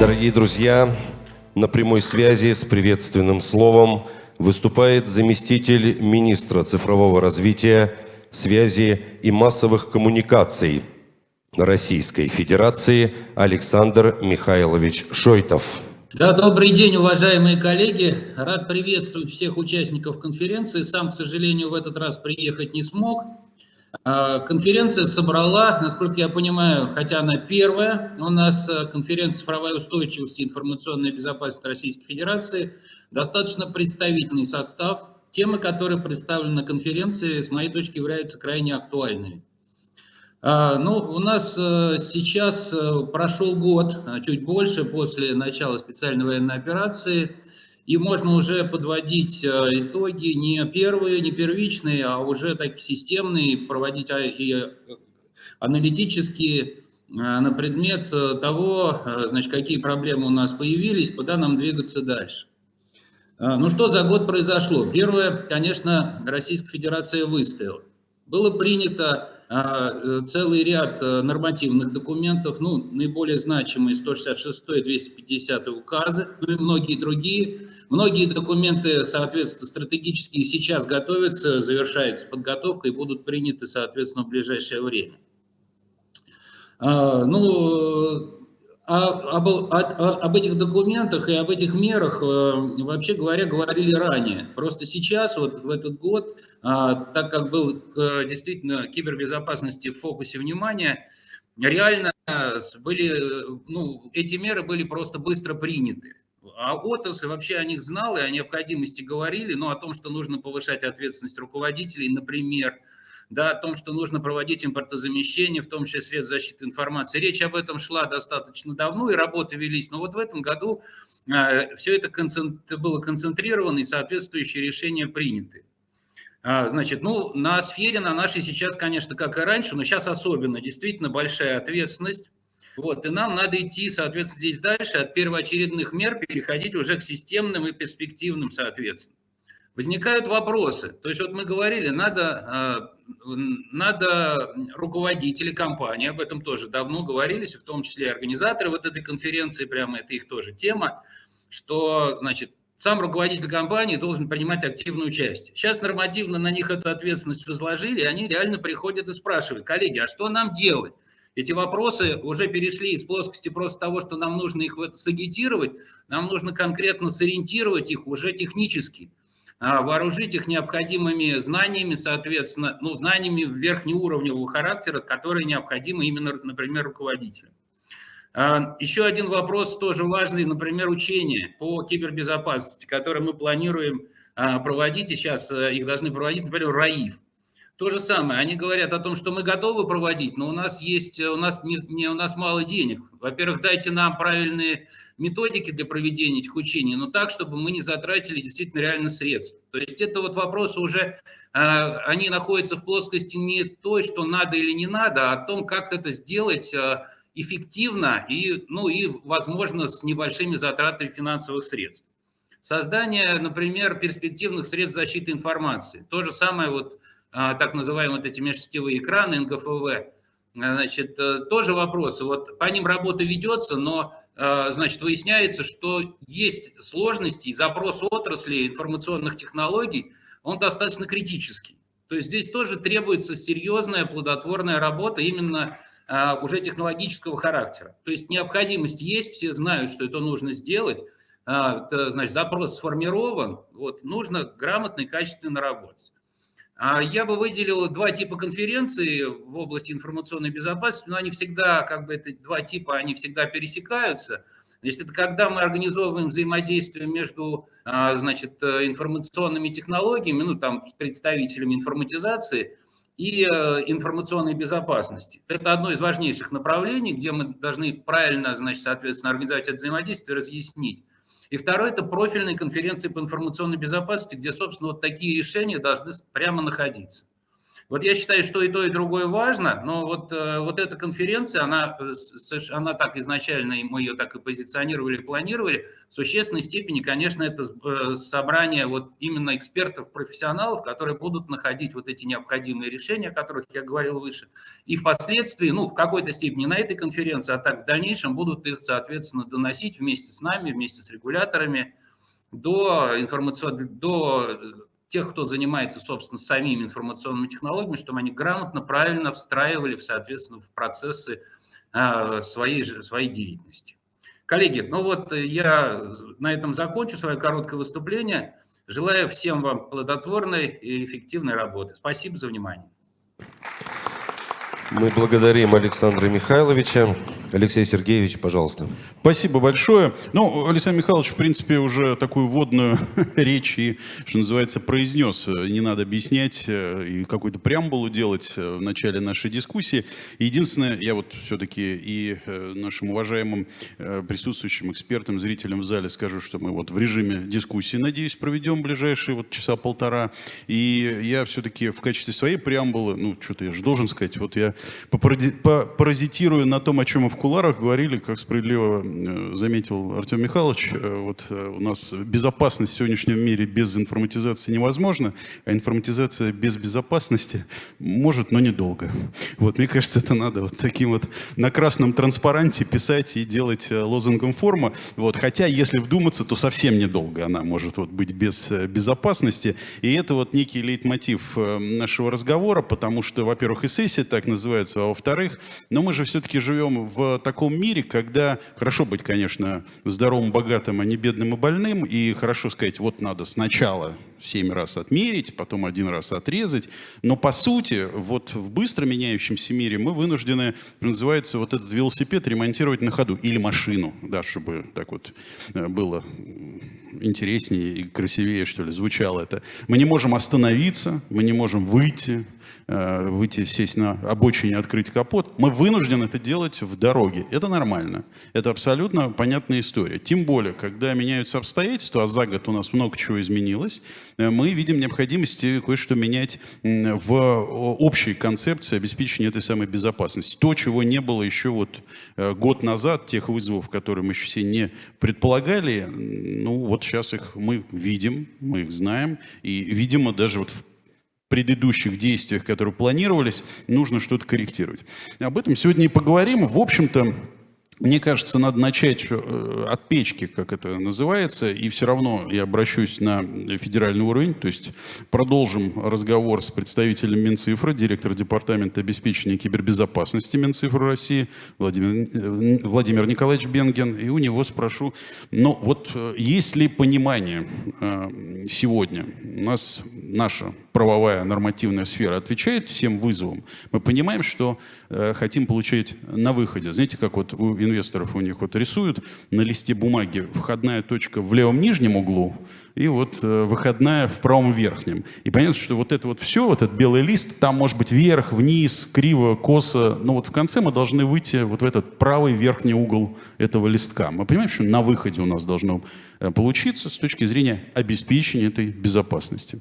Дорогие друзья, на прямой связи с приветственным словом выступает заместитель министра цифрового развития, связи и массовых коммуникаций Российской Федерации Александр Михайлович Шойтов. Да, добрый день, уважаемые коллеги. Рад приветствовать всех участников конференции. Сам, к сожалению, в этот раз приехать не смог. А, конференция собрала, насколько я понимаю, хотя она первая, у нас а, конференция «Цифровая устойчивость и информационная безопасность Российской Федерации», достаточно представительный состав. Темы, которые представлены на конференции, с моей точки являются крайне актуальными. А, ну, у нас сейчас прошел год, чуть больше, после начала специальной военной операции – и можно уже подводить э, итоги не первые, не первичные, а уже так системные, проводить а, и э, аналитические э, на предмет того, значит, какие проблемы у нас появились, куда нам двигаться дальше. Ну что за год произошло? Первое, конечно, Российская Федерация выстояла. Было принято целый ряд нормативных документов, ну, наиболее значимые 166 и 250 указы, ну и многие другие, Многие документы, соответственно, стратегические сейчас готовятся, завершается подготовка и будут приняты, соответственно, в ближайшее время. А, ну, а, об, о, об этих документах и об этих мерах, э, вообще говоря, говорили ранее. Просто сейчас, вот в этот год, а, так как был действительно кибербезопасности в фокусе внимания, реально были, ну, эти меры были просто быстро приняты. А отрасль вообще о них знала и о необходимости говорили, но о том, что нужно повышать ответственность руководителей, например, да, о том, что нужно проводить импортозамещение, в том числе средств защиты информации. Речь об этом шла достаточно давно, и работы велись, но вот в этом году э, все это было концентрировано, и соответствующие решения приняты. А, значит, ну, на сфере, на нашей сейчас, конечно, как и раньше, но сейчас особенно, действительно большая ответственность. Вот, и нам надо идти, соответственно, здесь дальше, от первоочередных мер переходить уже к системным и перспективным, соответственно. Возникают вопросы. То есть вот мы говорили, надо, а, надо руководители компании, об этом тоже давно говорились, в том числе и организаторы вот этой конференции, прямо это их тоже тема, что, значит, сам руководитель компании должен принимать активную участие. Сейчас нормативно на них эту ответственность возложили, и они реально приходят и спрашивают, коллеги, а что нам делать? Эти вопросы уже перешли из плоскости просто того, что нам нужно их сагитировать, нам нужно конкретно сориентировать их уже технически, а, вооружить их необходимыми знаниями, соответственно, ну, знаниями верхнеуровневого характера, которые необходимы именно, например, руководителям. А, еще один вопрос тоже важный, например, учения по кибербезопасности, которые мы планируем а, проводить, и сейчас э, их должны проводить, например, РАИФ. То же самое, они говорят о том, что мы готовы проводить, но у нас есть, у нас, не, не, у нас мало денег. Во-первых, дайте нам правильные методики для проведения этих учений, но так, чтобы мы не затратили действительно реально средств. То есть это вот вопросы уже, э, они находятся в плоскости не той, что надо или не надо, а о том, как это сделать э, эффективно и, ну, и, возможно, с небольшими затратами финансовых средств. Создание, например, перспективных средств защиты информации. То же самое вот так называемые вот эти межсетевые экраны НГФВ, значит, э, тоже вопросы. Вот по ним работа ведется, но э, значит, выясняется, что есть сложности, и запрос отрасли информационных технологий, он достаточно критический. То есть здесь тоже требуется серьезная плодотворная работа именно э, уже технологического характера. То есть необходимость есть, все знают, что это нужно сделать, значит, запрос сформирован, вот, нужно грамотно и качественно работать. А я бы выделил два типа конференций в области информационной безопасности, но они всегда, как бы, это два типа, они всегда пересекаются. Значит, это когда мы организовываем взаимодействие между, а, значит, информационными технологиями, ну, там, представителями информатизации и э, информационной безопасности. Это одно из важнейших направлений, где мы должны правильно, значит, соответственно, организовать это взаимодействие и разъяснить. И второе – это профильные конференции по информационной безопасности, где, собственно, вот такие решения должны прямо находиться. Вот я считаю, что и то, и другое важно, но вот, э, вот эта конференция, она, э, она так изначально, мы ее так и позиционировали, планировали, в существенной степени, конечно, это э, собрание вот именно экспертов, профессионалов, которые будут находить вот эти необходимые решения, о которых я говорил выше, и впоследствии, ну, в какой-то степени на этой конференции, а так в дальнейшем будут их, соответственно, доносить вместе с нами, вместе с регуляторами до информационных, до тех, кто занимается, собственно, самими информационными технологиями, чтобы они грамотно, правильно встраивали, соответственно, в процессы а, своей, своей деятельности. Коллеги, ну вот я на этом закончу свое короткое выступление. Желаю всем вам плодотворной и эффективной работы. Спасибо за внимание. Мы благодарим Александра Михайловича. Алексей Сергеевич, пожалуйста. Спасибо большое. Ну, Александр Михайлович, в принципе, уже такую вводную речь и, что называется, произнес. Не надо объяснять э, и какую-то преамбулу делать э, в начале нашей дискуссии. Единственное, я вот все-таки и э, нашим уважаемым присутствующим экспертам, зрителям в зале скажу, что мы вот в режиме дискуссии, надеюсь, проведем ближайшие вот часа полтора. И я все-таки в качестве своей преамбулы, ну, что-то я же должен сказать, вот я попаразитирую на том, о чем мы в куларах говорили, как справедливо э, заметил Артем Михайлович, э, вот э, у нас безопасность в сегодняшнем мире без информатизации невозможна, а информатизация без безопасности может, но недолго. Вот, мне кажется, это надо вот таким вот на красном транспаранте писать и делать лозунгом форма. Вот, хотя, если вдуматься, то совсем недолго она может вот быть без безопасности. И это вот некий лейтмотив нашего разговора, потому что, во-первых, и сессия так называется, а во-вторых, но мы же все-таки живем в таком мире, когда хорошо быть, конечно, здоровым, богатым, а не бедным и больным, и хорошо сказать, вот надо сначала семь раз отмерить, потом один раз отрезать. Но по сути, вот в быстро меняющемся мире мы вынуждены, называется, вот этот велосипед ремонтировать на ходу. Или машину, да, чтобы так вот э, было интереснее и красивее, что ли, звучало это. Мы не можем остановиться, мы не можем выйти, выйти, сесть на обочине, открыть капот. Мы вынуждены это делать в дороге. Это нормально. Это абсолютно понятная история. Тем более, когда меняются обстоятельства, а за год у нас много чего изменилось, э, мы видим необходимость кое-что менять в общей концепции обеспечения этой самой безопасности. То, чего не было еще вот э, год назад, тех вызовов, которые мы еще все не предполагали, ну вот сейчас их мы видим, мы их знаем, и, видимо, даже вот в предыдущих действиях, которые планировались, нужно что-то корректировать. Об этом сегодня и поговорим. В общем-то, мне кажется, надо начать э, от печки, как это называется, и все равно я обращусь на федеральный уровень, то есть продолжим разговор с представителем Минцифры, директор департамента обеспечения кибербезопасности Минцифры России Владимир, э, Владимир Николаевич Бенген, и у него спрошу, ну вот э, есть ли понимание сегодня, у нас наша правовая нормативная сфера отвечает всем вызовам, мы понимаем, что хотим получать на выходе. Знаете, как вот у инвесторов у них вот рисуют на листе бумаги входная точка в левом нижнем углу и вот э, выходная в правом верхнем. И понятно, что вот это вот все, вот этот белый лист, там может быть вверх, вниз, криво, косо, но вот в конце мы должны выйти вот в этот правый верхний угол этого листка. Мы понимаем, что на выходе у нас должно э, получиться с точки зрения обеспечения этой безопасности.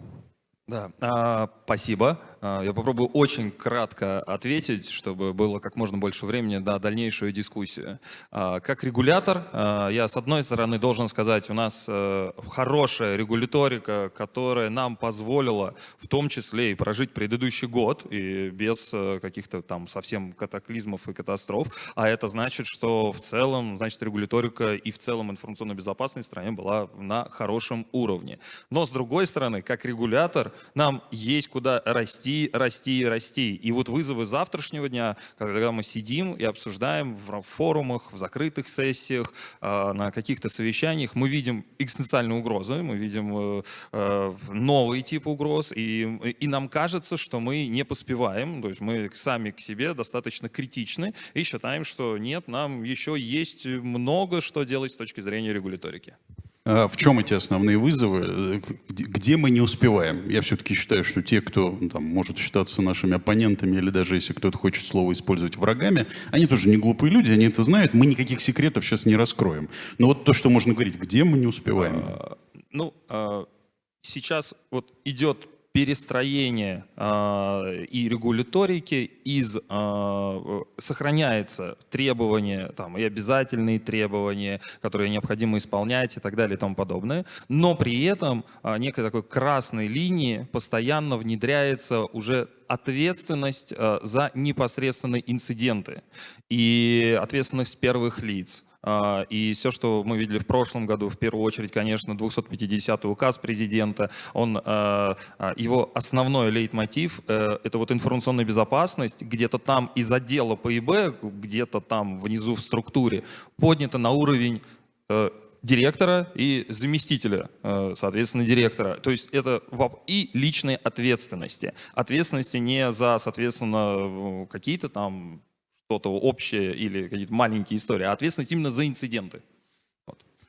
Да, а, спасибо. А, я попробую очень кратко ответить, чтобы было как можно больше времени на дальнейшую дискуссию. А, как регулятор, а, я с одной стороны должен сказать, у нас э, хорошая регуляторика, которая нам позволила в том числе и прожить предыдущий год и без э, каких-то там совсем катаклизмов и катастроф. А это значит, что в целом, значит, регуляторика и в целом информационная безопасность в стране была на хорошем уровне. Но с другой стороны, как регулятор, нам есть куда расти, расти, расти. И вот вызовы завтрашнего дня, когда мы сидим и обсуждаем в форумах, в закрытых сессиях, а, на каких-то совещаниях, мы видим экзистенциальные угрозы, мы видим э, э, новые типы угроз, и, и нам кажется, что мы не поспеваем, то есть мы сами к себе достаточно критичны и считаем, что нет, нам еще есть много что делать с точки зрения регуляторики. А в чем эти основные вызовы? Где мы не успеваем? Я все-таки считаю, что те, кто там, может считаться нашими оппонентами, или даже если кто-то хочет слово использовать врагами, они тоже не глупые люди, они это знают. Мы никаких секретов сейчас не раскроем. Но вот то, что можно говорить, где мы не успеваем? А, ну, а, сейчас вот идет перестроение э, и регуляторики из э, сохраняется требования там, и обязательные требования, которые необходимо исполнять и так далее и тому подобное, но при этом э, некой такой красной линии постоянно внедряется уже ответственность за непосредственные инциденты и ответственность первых лиц. А, и все, что мы видели в прошлом году, в первую очередь, конечно, 250 указ президента, он, а, а, его основной лейтмотив э, – это вот информационная безопасность, где-то там из отдела ПИБ, где-то там внизу в структуре, поднято на уровень э, директора и заместителя, э, соответственно, директора. То есть это и личной ответственности. Ответственности не за, соответственно, какие-то там что-то общее или какие-то маленькие истории, а ответственность именно за инциденты.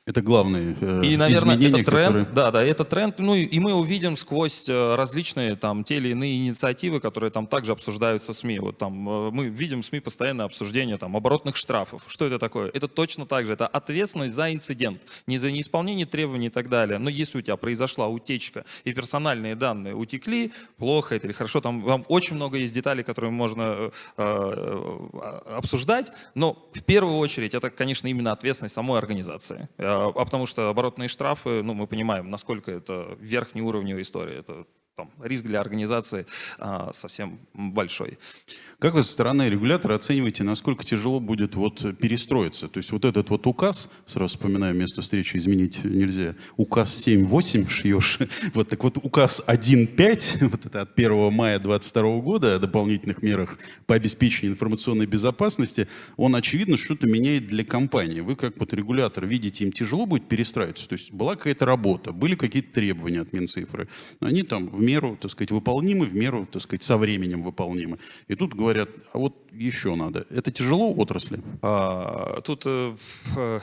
Это главные э, И, наверное, изменения, это тренд, которые... да, да, это тренд, ну и, и мы увидим сквозь э, различные там те или иные инициативы, которые там также обсуждаются в СМИ. Вот там э, мы видим в СМИ постоянное обсуждение там оборотных штрафов. Что это такое? Это точно так же, это ответственность за инцидент, не за неисполнение требований и так далее. Но если у тебя произошла утечка и персональные данные утекли, плохо это или хорошо, там, там очень много есть деталей, которые можно э, э, обсуждать, но в первую очередь это, конечно, именно ответственность самой организации а, а потому что оборотные штрафы, ну, мы понимаем, насколько это верхнеуровневая история. Это там, риск для организации а, совсем большой. Как вы со стороны регулятора оцениваете, насколько тяжело будет вот перестроиться? То есть вот этот вот указ, сразу вспоминаю, место встречи изменить нельзя, указ 7.8 шьешь, вот так вот указ 1.5, вот это от 1 мая 2022 года о дополнительных мерах по обеспечению информационной безопасности, он, очевидно, что-то меняет для компании. Вы как вот регулятор видите, им тяжело будет перестраиваться? То есть была какая-то работа, были какие-то требования от Минцифры, они там в меру, так сказать, выполнимы, в меру, так сказать, со временем выполнимы. И тут говорят, а вот еще надо. Это тяжело отрасли? А, тут э, э,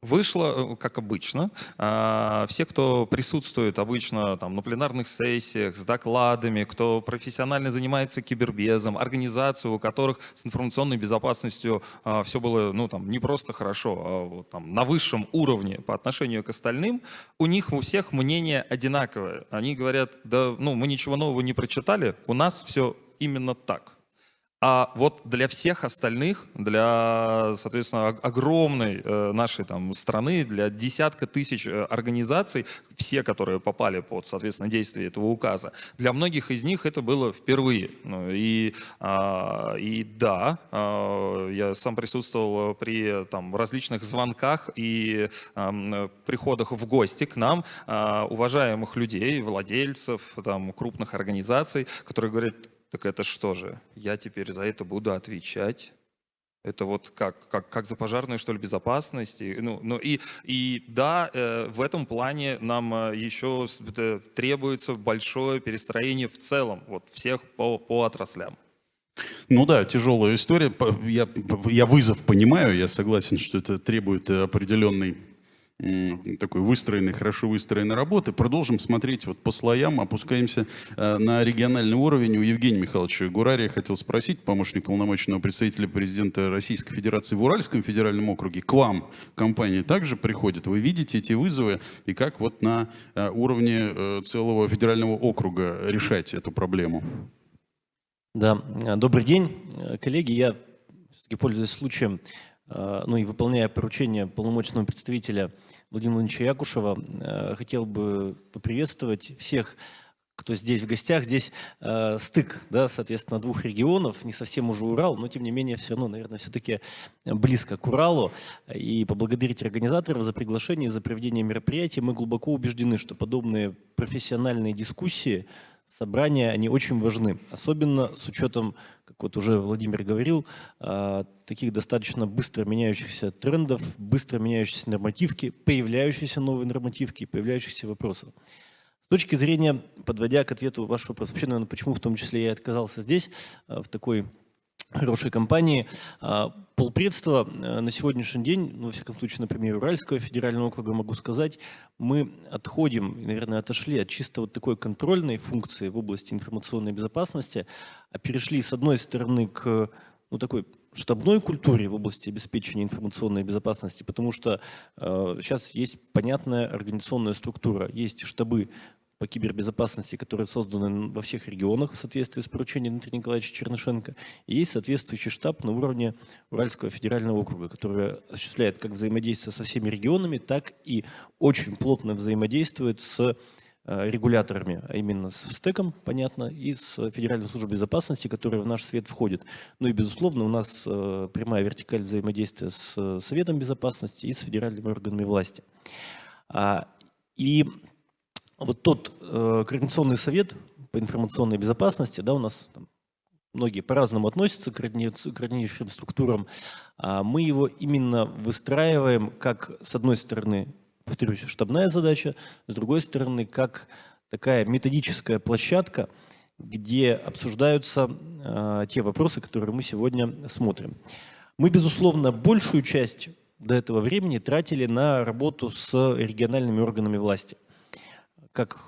Вышло, э, как обычно, а, все, кто присутствует обычно там, на пленарных сессиях с докладами, кто профессионально занимается кибербезом, организации, у которых с информационной безопасностью а, все было ну, там, не просто хорошо, а вот, там, на высшем уровне по отношению к остальным, у них у всех мнение одинаковое. Они говорят, да ну, мы ничего нового не прочитали, у нас все именно так. А вот для всех остальных, для, соответственно, огромной э, нашей там страны, для десятка тысяч э, организаций, все, которые попали под, соответственно, действие этого указа, для многих из них это было впервые. Ну, и, а, и да, а, я сам присутствовал при там, различных звонках и приходах в гости к нам а, уважаемых людей, владельцев там, крупных организаций, которые говорят, так это что же? Я теперь за это буду отвечать? Это вот как, как, как за пожарную, что ли, безопасность. И, ну, ну, и, и да, э, в этом плане нам э, еще требуется большое перестроение в целом, вот всех по, по отраслям. Ну да, тяжелая история. Я, я вызов понимаю, я согласен, что это требует определенной такой выстроенной, хорошо выстроенной работы. Продолжим смотреть вот по слоям, опускаемся э, на региональный уровень. У Евгения Михайловича Гурария хотел спросить, помощник полномочного представителя президента Российской Федерации в Уральском федеральном округе, к вам компания также приходит? Вы видите эти вызовы и как вот на э, уровне э, целого федерального округа решать эту проблему? Да, добрый день, коллеги. Я, пользуясь случаем, Э, ну и выполняя поручение полномочного представителя Владимира Владимировича Якушева, э, хотел бы поприветствовать всех, кто здесь в гостях. Здесь э, стык, да, соответственно, двух регионов, не совсем уже Урал, но тем не менее все равно, наверное, все-таки близко к Уралу. И поблагодарить организаторов за приглашение, за проведение мероприятия. Мы глубоко убеждены, что подобные профессиональные дискуссии собрания, они очень важны, особенно с учетом, как вот уже Владимир говорил, а, таких достаточно быстро меняющихся трендов, быстро меняющихся нормативки, появляющиеся новые нормативки, появляющихся вопросов. С точки зрения, подводя к ответу вашего вопроса, вообще, наверное, почему в том числе я отказался здесь, а, в такой хорошей компании. А, полпредства э, на сегодняшний день, ну, во всяком случае, например, Уральского федерального округа могу сказать, мы отходим, наверное, отошли от чисто вот такой контрольной функции в области информационной безопасности, а перешли с одной стороны к ну, такой штабной культуре в области обеспечения информационной безопасности, потому что э, сейчас есть понятная организационная структура, есть штабы по кибербезопасности, которые созданы во всех регионах в соответствии с поручением Дмитрия Николаевича Чернышенко. И есть соответствующий штаб на уровне Уральского федерального округа, который осуществляет как взаимодействие со всеми регионами, так и очень плотно взаимодействует с э, регуляторами, а именно с СТЭКом, понятно, и с Федеральной службой безопасности, которая в наш свет входит. Ну и, безусловно, у нас э, прямая вертикаль взаимодействия с Советом безопасности и с федеральными органами власти. А, И вот тот э, Координационный совет по информационной безопасности, да, у нас там многие по-разному относятся к координи- координирующим структурам, а мы его именно выстраиваем как, с одной стороны, повторюсь, штабная задача, с другой стороны, как такая методическая площадка, где обсуждаются э, те вопросы, которые мы сегодня смотрим. Мы, безусловно, большую часть до этого времени тратили на работу с региональными органами власти – как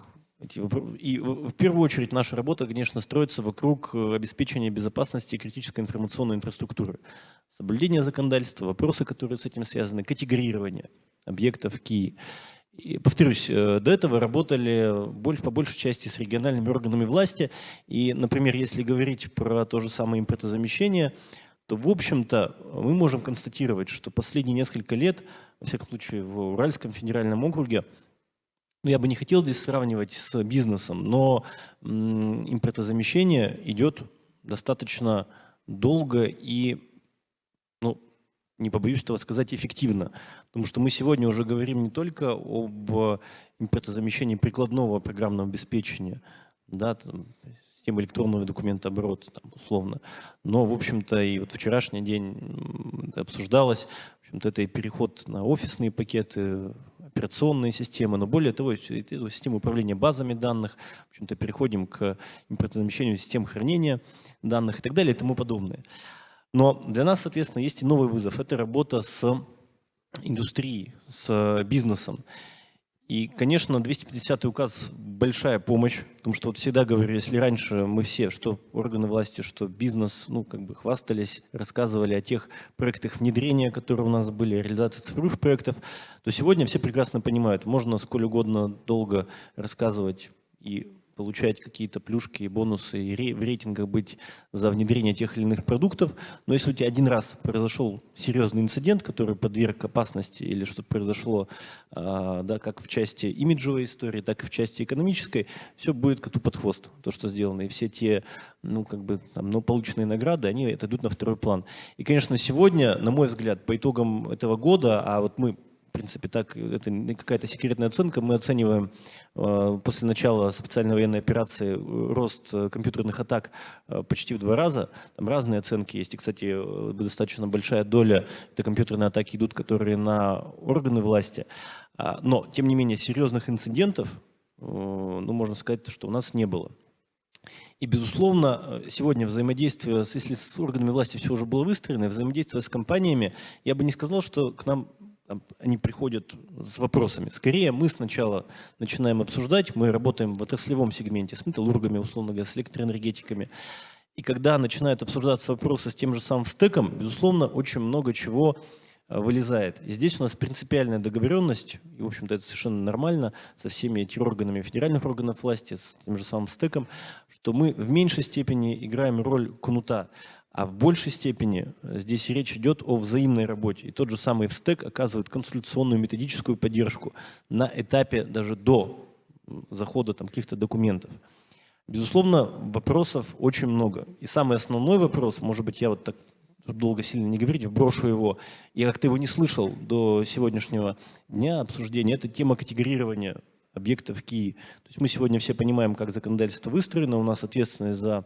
и в в первую очередь наша работа, конечно, строится вокруг э, обеспечения безопасности критической информационной инфраструктуры. Соблюдение законодательства, вопросы, которые с этим связаны, категорирование объектов КИ. И, повторюсь, э, до этого работали больше, по большей части с региональными органами власти. И, например, если говорить про то же самое импортозамещение, то, в общем-то, мы можем констатировать, что последние несколько лет, во всяком случае, в Уральском федеральном округе, ну, я бы не хотел здесь сравнивать с бизнесом, но импортозамещение идет достаточно долго и, ну, не побоюсь этого сказать, эффективно. Потому что мы сегодня уже говорим не только об импортозамещении прикладного программного обеспечения, да, там, системы электронного документооборота, там, условно, но, в общем-то, и вот вчерашний день обсуждалось, в общем-то, это и переход на офисные пакеты, операционные системы, но более того, систему управления базами данных, в общем-то, переходим к импортозамещению систем хранения данных и так далее и тому подобное. Но для нас, соответственно, есть и новый вызов. Это работа с индустрией, с бизнесом. И, конечно, 250 указ – большая помощь, потому что вот всегда говорю, если раньше мы все, что органы власти, что бизнес, ну, как бы хвастались, рассказывали о тех проектах внедрения, которые у нас были, реализации цифровых проектов, то сегодня все прекрасно понимают, можно сколь угодно долго рассказывать и получать какие-то плюшки и бонусы, и в рейтингах быть за внедрение тех или иных продуктов. Но если у тебя один раз произошел серьезный инцидент, который подверг опасности, или что-то произошло, а, да, как в части имиджевой истории, так и в части экономической, все будет коту под хвост, то, что сделано. И все те, ну, как бы, там, ну, полученные награды, они это идут на второй план. И, конечно, сегодня, на мой взгляд, по итогам этого года, а вот мы в принципе, так, это не какая-то секретная оценка. Мы оцениваем э, после начала специальной военной операции э, рост э, компьютерных атак почти в два раза. Там разные оценки есть. И, кстати, достаточно большая доля это компьютерные атаки идут, которые на органы власти. А, но, тем не менее, серьезных инцидентов, ну, можно сказать, что у нас не было. И, безусловно, сегодня взаимодействие, если с органами власти все уже было выстроено, взаимодействие с компаниями, я бы не сказал, что к нам они приходят с вопросами. Скорее, мы сначала начинаем обсуждать, мы работаем в отраслевом сегменте с металлургами, условно говоря, с электроэнергетиками. И когда начинают обсуждаться вопросы с тем же самым стеком, безусловно, очень много чего э, вылезает. И здесь у нас принципиальная договоренность, и, в общем-то, это совершенно нормально, со всеми этими органами федеральных органов власти, с тем же самым стеком, что мы в меньшей степени играем роль кнута, а в большей степени э, здесь речь идет о взаимной работе. И тот же самый ВСТЭК оказывает консультационную методическую поддержку на этапе даже до захода каких-то документов. Безусловно, вопросов очень много. И самый основной вопрос, может быть, я вот так, долго сильно не говорить, вброшу его, я как-то его не слышал до сегодняшнего дня обсуждения, это тема категорирования объектов КИИ. То есть мы сегодня все понимаем, как законодательство выстроено, у нас ответственность за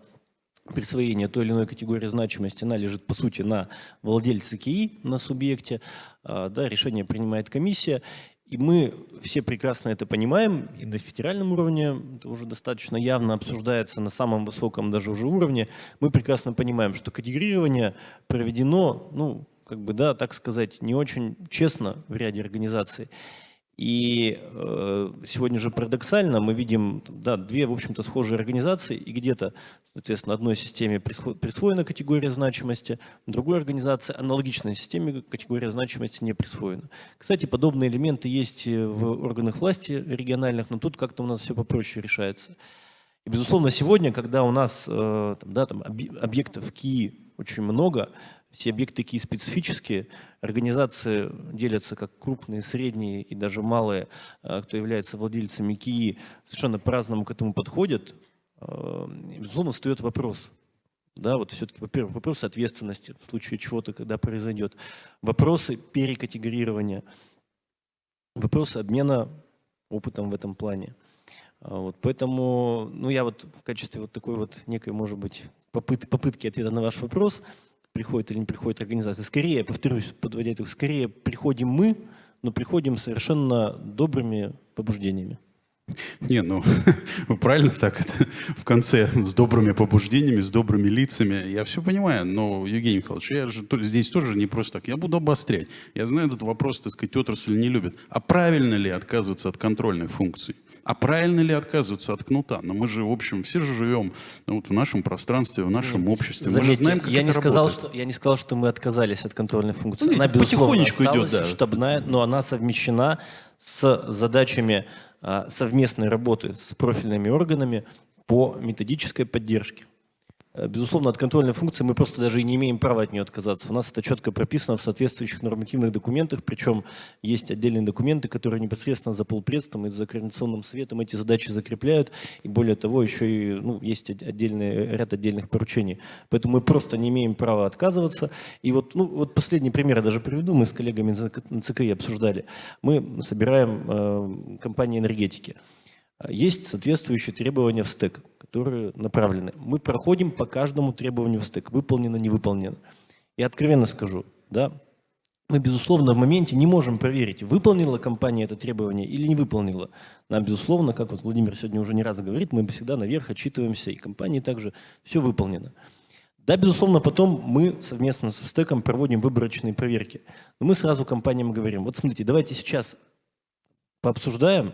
присвоение той или иной категории значимости, она лежит, по сути, на владельце КИИ, на субъекте. А, Да, решение принимает комиссия. И мы все прекрасно это понимаем, и на федеральном уровне это уже достаточно явно обсуждается на самом высоком даже уже уровне. Мы прекрасно понимаем, что категорирование проведено, ну, как бы, да, так сказать, не очень честно в ряде организаций. И э, сегодня же парадоксально мы видим да, две, в общем-то, схожие организации, и где-то, соответственно, одной системе присво- присвоена категория значимости, другой организации аналогичной системе категория значимости не присвоена. Кстати, подобные элементы есть в органах власти региональных, но тут как-то у нас все попроще решается. И, безусловно, сегодня, когда у нас э, там, да, там, объ- объектов КИ очень много, все объекты такие специфические, организации делятся как крупные, средние и даже малые, э, кто является владельцами КИИ, совершенно по-разному к этому подходят. Э, Безусловно, встает вопрос. Да, вот все-таки, во-первых, вопросы ответственности в случае чего-то, когда произойдет, вопросы перекатегорирования, вопросы обмена опытом в этом плане. А, Вот, поэтому, ну, я вот в качестве вот такой вот некой, может быть, попыт- попытки ответа на ваш вопрос, приходит или не приходит организация, скорее, повторюсь, подводя итог, скорее приходим мы, но приходим совершенно добрыми побуждениями. Не, ну, вы правильно так это в конце с добрыми побуждениями, с добрыми лицами. Я все понимаю, но, Евгений Михайлович, я же здесь тоже не просто так. Я буду обострять. Я знаю, этот вопрос, так сказать, отрасль не любит. А правильно ли отказываться от контрольной функции? А правильно ли отказываться от кнута? Но мы же, в общем, все же живем ну, вот в нашем пространстве, в нашем обществе. мы же Заметьте, знаем, как я, это не сказал, работает. что, я не сказал, что мы отказались от контрольной функции. Ну, она, потихонечку идет, да. штабная, но она совмещена с задачами а, совместной работы с профильными органами по методической поддержке. Э, Безусловно, от контрольной функции мы просто даже и не имеем права от нее отказаться. У нас это четко прописано в соответствующих нормативных документах, причем есть отдельные документы, которые непосредственно за полпредством и за координационным советом эти задачи закрепляют. И более того, еще и ну, есть от- отдельный, ряд отдельных поручений. Поэтому мы просто не имеем права отказываться. И вот, ну, вот последний пример я даже приведу. Мы с коллегами на ЦКИ обсуждали. Мы собираем э, компании энергетики. Есть соответствующие требования в стек, которые направлены. Мы проходим по каждому требованию в стек, выполнено, не выполнено. Я откровенно скажу, да, мы, безусловно, в моменте не можем проверить, выполнила компания это требование или не выполнила. Нам, безусловно, как вот Владимир сегодня уже не раз говорит, мы всегда наверх отчитываемся, и компании также все выполнено. Да, безусловно, потом мы совместно со стеком проводим выборочные проверки. Но мы сразу компаниям говорим, вот смотрите, давайте сейчас пообсуждаем,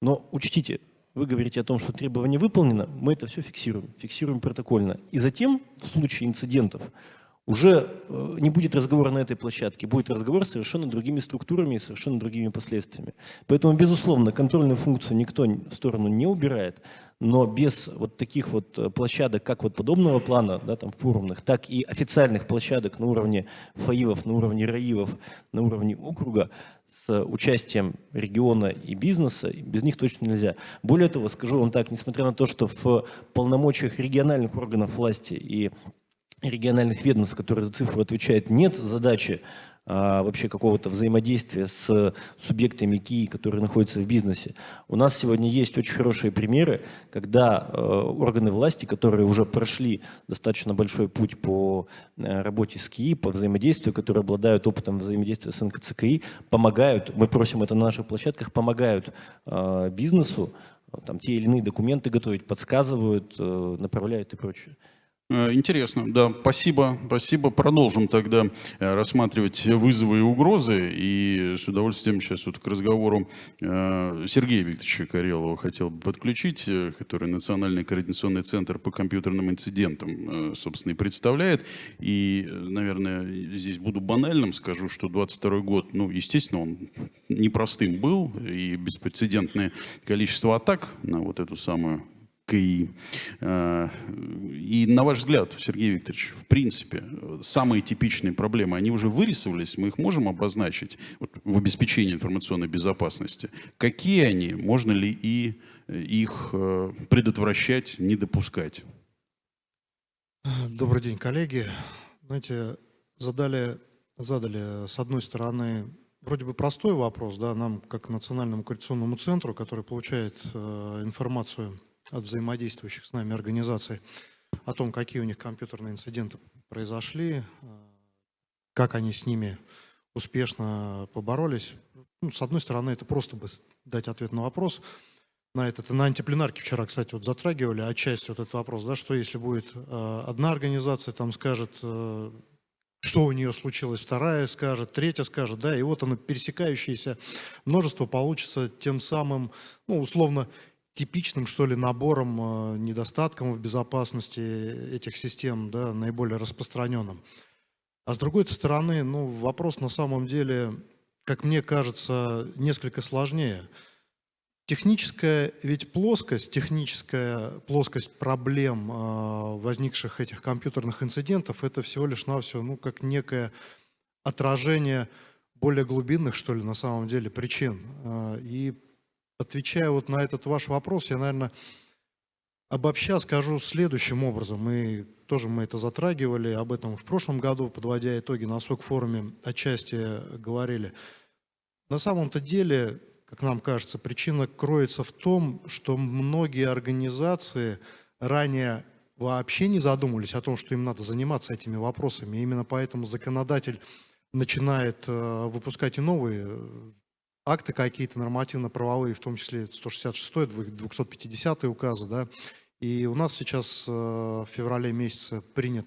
но учтите, вы говорите о том, что требование выполнено, мы это все фиксируем, фиксируем протокольно. И затем, в случае инцидентов, уже э, не будет разговора на этой площадке, будет разговор с совершенно другими структурами и совершенно другими последствиями. Поэтому, безусловно, контрольную функцию никто в сторону не убирает, но без вот таких вот э, площадок, как вот подобного плана, да, там форумных, так и официальных площадок на уровне ФАИВов, на уровне РАИВов, на уровне округа, с участием региона и бизнеса, без них точно нельзя. Более того, скажу вам так, несмотря на то, что в полномочиях региональных органов власти и региональных ведомств, которые за цифру отвечают, нет задачи вообще какого-то взаимодействия с субъектами КИИ, которые находятся в бизнесе. У нас сегодня есть очень хорошие примеры, когда э, органы власти, которые уже прошли достаточно большой путь по э, работе с КИИ, по взаимодействию, которые обладают опытом взаимодействия с НКЦКИ, помогают, мы просим это на наших площадках, помогают э, бизнесу там, те или иные документы готовить, подсказывают, направляют и прочее. Э, Интересно, да, спасибо, спасибо. Продолжим тогда э, рассматривать вызовы и угрозы. И с удовольствием сейчас вот к разговору э, Сергея Викторовича Карелова хотел бы подключить, который Национальный координационный центр по компьютерным инцидентам, собственно, и представляет. И, наверное, здесь буду банальным, скажу, что 22 год, ну, естественно, он непростым был, и беспрецедентное количество атак на вот эту самую КИ. Э, И на ваш взгляд, Сергей Викторович, в принципе, самые типичные проблемы, они уже вырисовались, мы их можем обозначить вот, в обеспечении информационной безопасности. Какие они, можно ли и э, их э, предотвращать, не допускать? Добрый день, коллеги. Знаете, задали, задали с одной стороны вроде бы простой вопрос, да, нам как Национальному координационному центру, который получает э, информацию от взаимодействующих с нами организаций о том, какие у них компьютерные инциденты произошли, э, как они с ними успешно поборолись. Ну, с одной стороны, это просто бы дать ответ на вопрос на этот. На антипленарке вчера, кстати, вот затрагивали отчасти вот этот вопрос, да, что если будет э, одна организация, там скажет, э, что у нее случилось, вторая скажет, третья скажет, да, и вот оно пересекающееся множество получится тем самым, ну, условно, типичным, что ли, набором, э, недостатком в безопасности этих систем, да, наиболее распространенным. А с другой стороны, ну, вопрос на самом деле, как мне кажется, несколько сложнее. Техническая ведь плоскость, техническая плоскость проблем, э, возникших этих компьютерных инцидентов, это всего лишь навсего, ну, как некое отражение более глубинных, что ли, на самом деле, причин. Э, и отвечая вот на этот ваш вопрос, я, наверное, обобща скажу следующим образом. Мы тоже мы это затрагивали, об этом в прошлом году, подводя итоги на СОК-форуме, отчасти говорили. На самом-то деле, как нам кажется, причина кроется в том, что многие организации ранее вообще не задумывались о том, что им надо заниматься этими вопросами. И именно поэтому законодатель начинает э, выпускать и новые акты какие-то нормативно-правовые, в том числе 166 250 указы, да, и у нас сейчас э, в феврале месяце принят,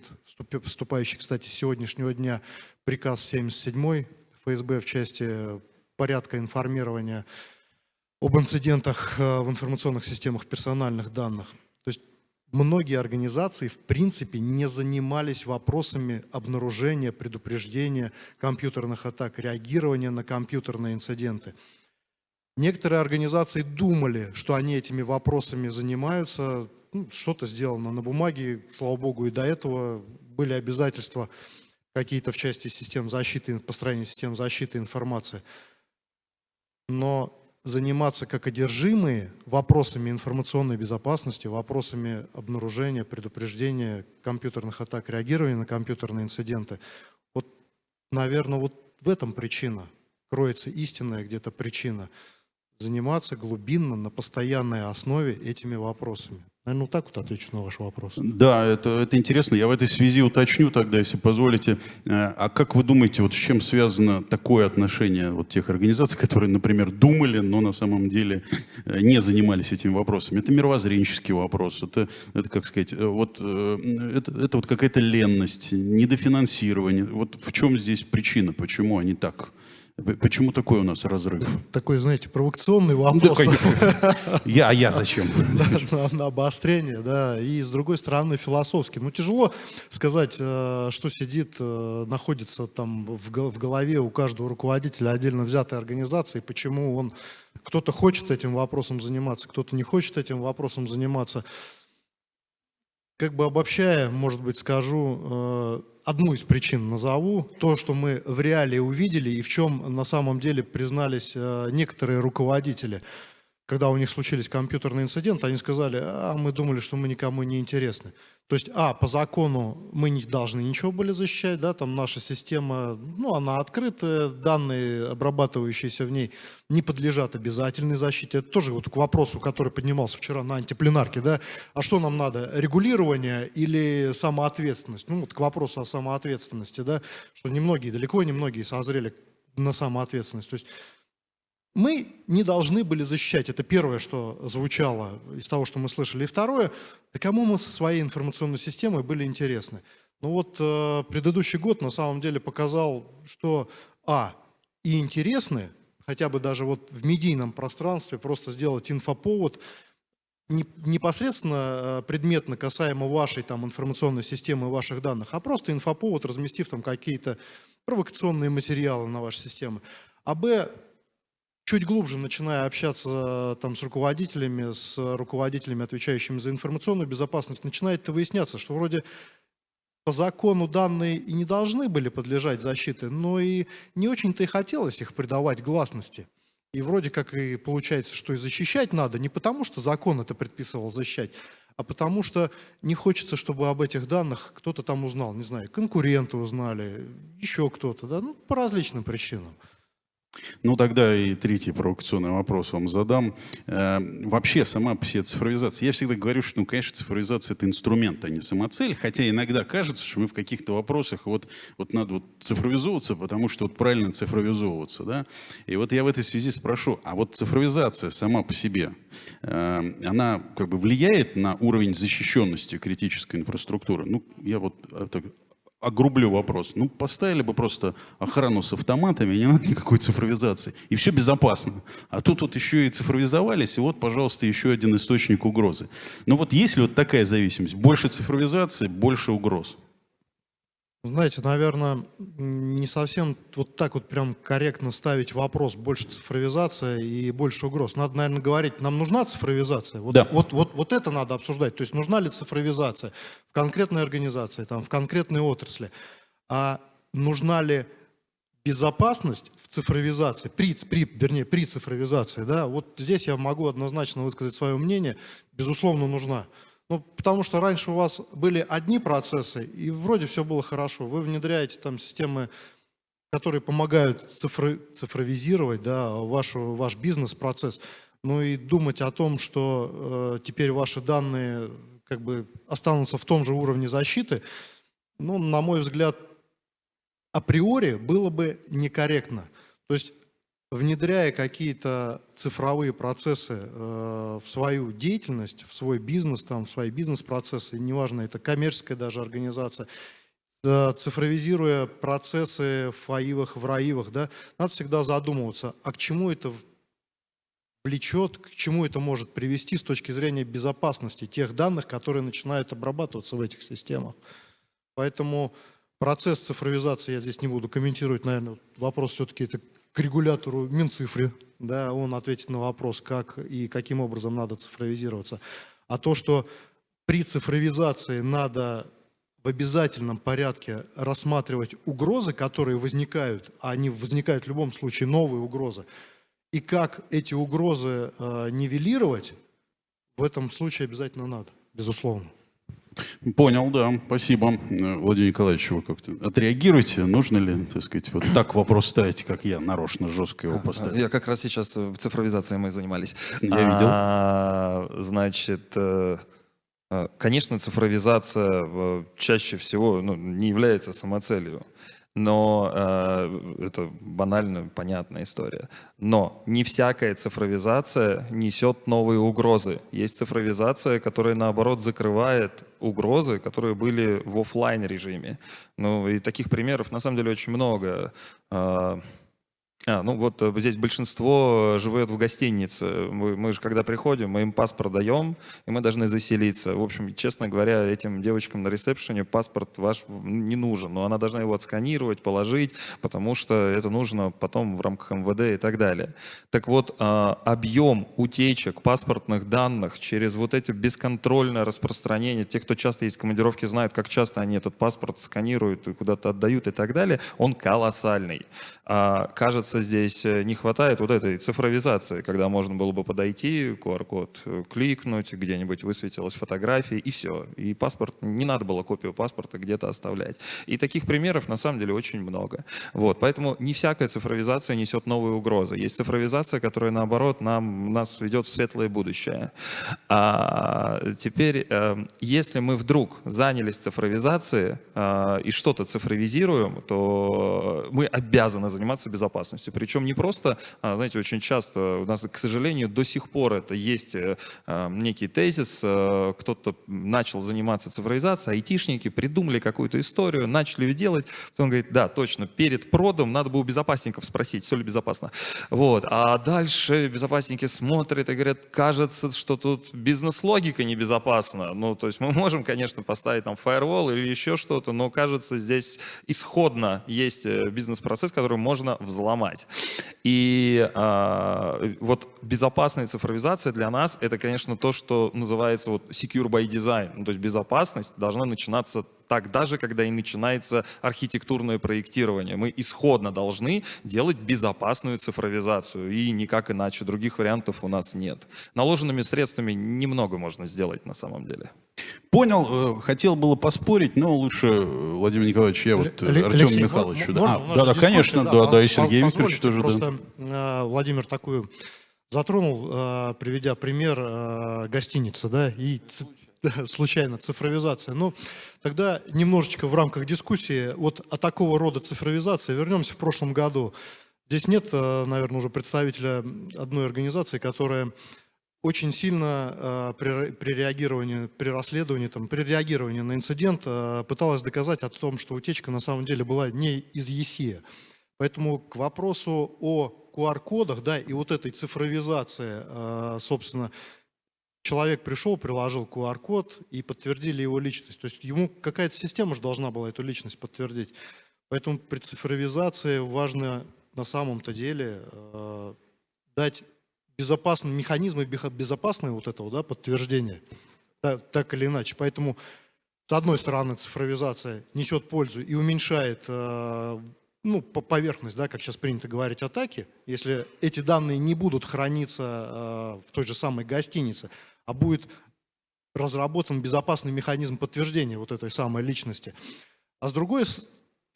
вступающий, кстати, с сегодняшнего дня, приказ 77 ФСБ в части порядка информирования об инцидентах э, в информационных системах персональных данных. Многие организации в принципе не занимались вопросами обнаружения, предупреждения компьютерных атак, реагирования на компьютерные инциденты. Некоторые организации думали, что они этими вопросами занимаются, ну, что-то сделано на бумаге, слава богу, и до этого были обязательства какие-то в части систем защиты, построения систем защиты информации. Но заниматься как одержимые вопросами информационной безопасности, вопросами обнаружения, предупреждения компьютерных атак, реагирования на компьютерные инциденты. Вот, наверное, вот в этом причина, кроется истинная где-то причина, заниматься глубинно, на постоянной основе этими вопросами. Наверное, вот так вот отвечу на ваш вопрос. Да, это, это интересно. Я в этой связи уточню тогда, если позволите. Э, а как вы думаете, вот с чем связано такое отношение вот тех организаций, которые, например, думали, но на самом деле э, не занимались этими вопросами? Это мировоззренческий вопрос, это, это как сказать, э, вот, это, это вот какая-то ленность, недофинансирование. Вот в чем здесь причина, почему они так Почему такой у нас разрыв? Такой, знаете, провокационный вопрос. Ну, да, я, а я зачем? на, на обострение, да. И с другой стороны, философски. Ну, тяжело сказать, э, что сидит, э, находится там в голове у каждого руководителя отдельно взятой организации, почему он, кто-то хочет этим вопросом заниматься, кто-то не хочет этим вопросом заниматься. Как бы обобщая, может быть, скажу, э, одну из причин назову, то, что мы в реале увидели и в чем на самом деле признались э, некоторые руководители – когда у них случились компьютерные инциденты, они сказали, а мы думали, что мы никому не интересны. То есть, а, по закону мы не должны ничего были защищать, да, там наша система, ну, она открытая, данные, обрабатывающиеся в ней, не подлежат обязательной защите. Это тоже вот к вопросу, который поднимался вчера на антипленарке, да, а что нам надо, регулирование или самоответственность? Ну, вот к вопросу о самоответственности, да, что немногие, далеко не многие созрели на самоответственность. То есть, мы не должны были защищать. Это первое, что звучало из того, что мы слышали. И второе, да кому мы со своей информационной системой были интересны. Ну вот э, предыдущий год на самом деле показал, что, а, и интересны, хотя бы даже вот в медийном пространстве просто сделать инфоповод, не, непосредственно э, предметно касаемо вашей там информационной системы ваших данных, а просто инфоповод, разместив там какие-то провокационные материалы на ваши системы. А б, чуть глубже начиная общаться там, с руководителями, с руководителями, отвечающими за информационную безопасность, начинает выясняться, что вроде по закону данные и не должны были подлежать защите, но и не очень-то и хотелось их придавать гласности. И вроде как и получается, что и защищать надо не потому, что закон это предписывал защищать, а потому что не хочется, чтобы об этих данных кто-то там узнал, не знаю, конкуренты узнали, еще кто-то, да, ну, по различным причинам. Ну, тогда и третий провокационный вопрос вам задам. Э, вообще, сама по себе цифровизация. Я всегда говорю, что, ну, конечно, цифровизация – это инструмент, а не самоцель. Хотя иногда кажется, что мы в каких-то вопросах вот, вот надо вот цифровизовываться, потому что вот правильно цифровизовываться. Да? И вот я в этой связи спрошу, а вот цифровизация сама по себе, э, она как бы влияет на уровень защищенности критической инфраструктуры? Ну, я вот э, так огрублю вопрос. Ну, поставили бы просто охрану с автоматами, не надо никакой цифровизации. И все безопасно. А тут вот еще и цифровизовались, и вот, пожалуйста, еще один источник угрозы. Ну вот есть ли вот такая зависимость? Больше цифровизации, больше угроз. Знаете, наверное, не совсем вот так вот прям корректно ставить вопрос больше цифровизация и больше угроз. Надо, наверное, говорить, нам нужна цифровизация. Вот, Да. вот, вот, вот это надо обсуждать. То есть нужна ли цифровизация в конкретной организации, там, в конкретной отрасли. А нужна ли безопасность в цифровизации, при, при, вернее, при цифровизации, да, вот здесь я могу однозначно высказать свое мнение, безусловно, нужна. Ну, потому что раньше у вас были одни процессы, и вроде все было хорошо. Вы внедряете там системы, которые помогают цифры, цифровизировать да, вашу, ваш бизнес-процесс. Ну и думать о том, что э, теперь ваши данные как бы останутся в том же уровне защиты, ну, на мой взгляд, априори было бы некорректно. То есть внедряя какие-то цифровые процессы э, в свою деятельность, в свой бизнес, там, в свои бизнес-процессы, неважно, это коммерческая даже организация, э, цифровизируя процессы в АИВах, в РАИВах, да, надо всегда задумываться, а к чему это влечет, к чему это может привести с точки зрения безопасности тех данных, которые начинают обрабатываться в этих системах. Поэтому процесс цифровизации я здесь не буду комментировать, наверное, вопрос все-таки это к регулятору Минцифры, да, он ответит на вопрос, как и каким образом надо цифровизироваться. А то, что при цифровизации надо в обязательном порядке рассматривать угрозы, которые возникают, а они возникают в любом случае новые угрозы, и как эти угрозы э, нивелировать, в этом случае обязательно надо, безусловно. Понял, да, спасибо. Э, Владимир Николаевич, вы как-то отреагируйте, нужно ли, так сказать, вот так вопрос ставить, как я нарочно жестко его поставил? Я как раз сейчас э, цифровизацией мы занимались. Я видел. А, значит, э, конечно, цифровизация чаще всего ну, не является самоцелью. Но э, это банально понятная история. Но не всякая цифровизация несет новые угрозы. Есть цифровизация, которая наоборот закрывает угрозы, которые были в оффлайн режиме. Ну и таких примеров на самом деле очень много. Э, а, ну вот э, здесь большинство живет в гостинице. Мы, мы же когда приходим, мы им паспорт даем, и мы должны заселиться. В общем, честно говоря, этим девочкам на ресепшене паспорт ваш не нужен. Но она должна его отсканировать, положить, потому что это нужно потом в рамках МВД и так далее. Так вот, а, объем утечек паспортных данных через вот эти бесконтрольное распространение, те, кто часто есть в командировке, знают, как часто они этот паспорт сканируют и куда-то отдают и так далее, он колоссальный. А, кажется, здесь э, не хватает вот этой цифровизации, когда можно было бы подойти, QR-код э, кликнуть, где-нибудь высветилась фотография, и все. И паспорт, не надо было копию паспорта где-то оставлять. И таких примеров на самом деле очень много. Вот, поэтому не всякая цифровизация несет новые угрозы. Есть цифровизация, которая, наоборот, нам, нас ведет в светлое будущее. А теперь, э, если мы вдруг занялись цифровизацией и что-то цифровизируем, то мы обязаны заниматься безопасностью. Причем не просто, а, знаете, очень часто у нас, к сожалению, до сих пор это есть э, э, некий тезис, э, кто-то начал заниматься цифровизацией, айтишники придумали какую-то историю, начали ее делать, потом говорит, да, точно, перед продом надо было у безопасников спросить, все ли безопасно. Вот. А дальше безопасники смотрят и говорят, кажется, что тут бизнес-логика небезопасна. Ну, то есть мы можем, конечно, поставить там фаервол или еще что-то, но кажется, здесь исходно есть э, бизнес-процесс, который можно взломать. И а, вот безопасная цифровизация для нас это, конечно, то, что называется вот secure by design. Ну, то есть безопасность должна начинаться тогда же, когда и начинается архитектурное проектирование. Мы исходно должны делать безопасную цифровизацию, и никак иначе. Других вариантов у нас нет. Наложенными средствами немного можно сделать на самом деле. Понял, э, хотел было поспорить, но лучше, э, Владимир Николаевич, я вот э, Алексей, Артему можно- Михайловичу. можно да, а, да, да, конечно, да, да, и по- Сергей Викторович тоже, да. Просто э, Владимир такую затронул, приведя пример гостиницы, да, и да, случайно цифровизация. Ну, тогда немножечко в рамках дискуссии вот о такого рода цифровизации вернемся в прошлом году. Здесь нет, наверное, уже представителя одной организации, которая очень сильно э, при, при реагировании, при расследовании, там, при реагировании на инцидент э, пыталась доказать о том, что утечка на самом деле была не из ЕСЕ. Поэтому к вопросу о QR-кодах, да, и вот этой цифровизации, э, собственно, человек пришел, приложил QR-код и подтвердили его личность. То есть ему какая-то система же должна была эту личность подтвердить. Поэтому при цифровизации важно на самом-то деле э, дать безопасные механизмы безопасные вот этого да, подтверждения, так, так или иначе. Поэтому, с одной стороны, цифровизация несет пользу и уменьшает э, ну, по поверхность, да, как сейчас принято говорить, атаки. Если эти данные не будут храниться э, в той же самой гостинице, а будет разработан безопасный механизм подтверждения вот этой самой личности. А с другой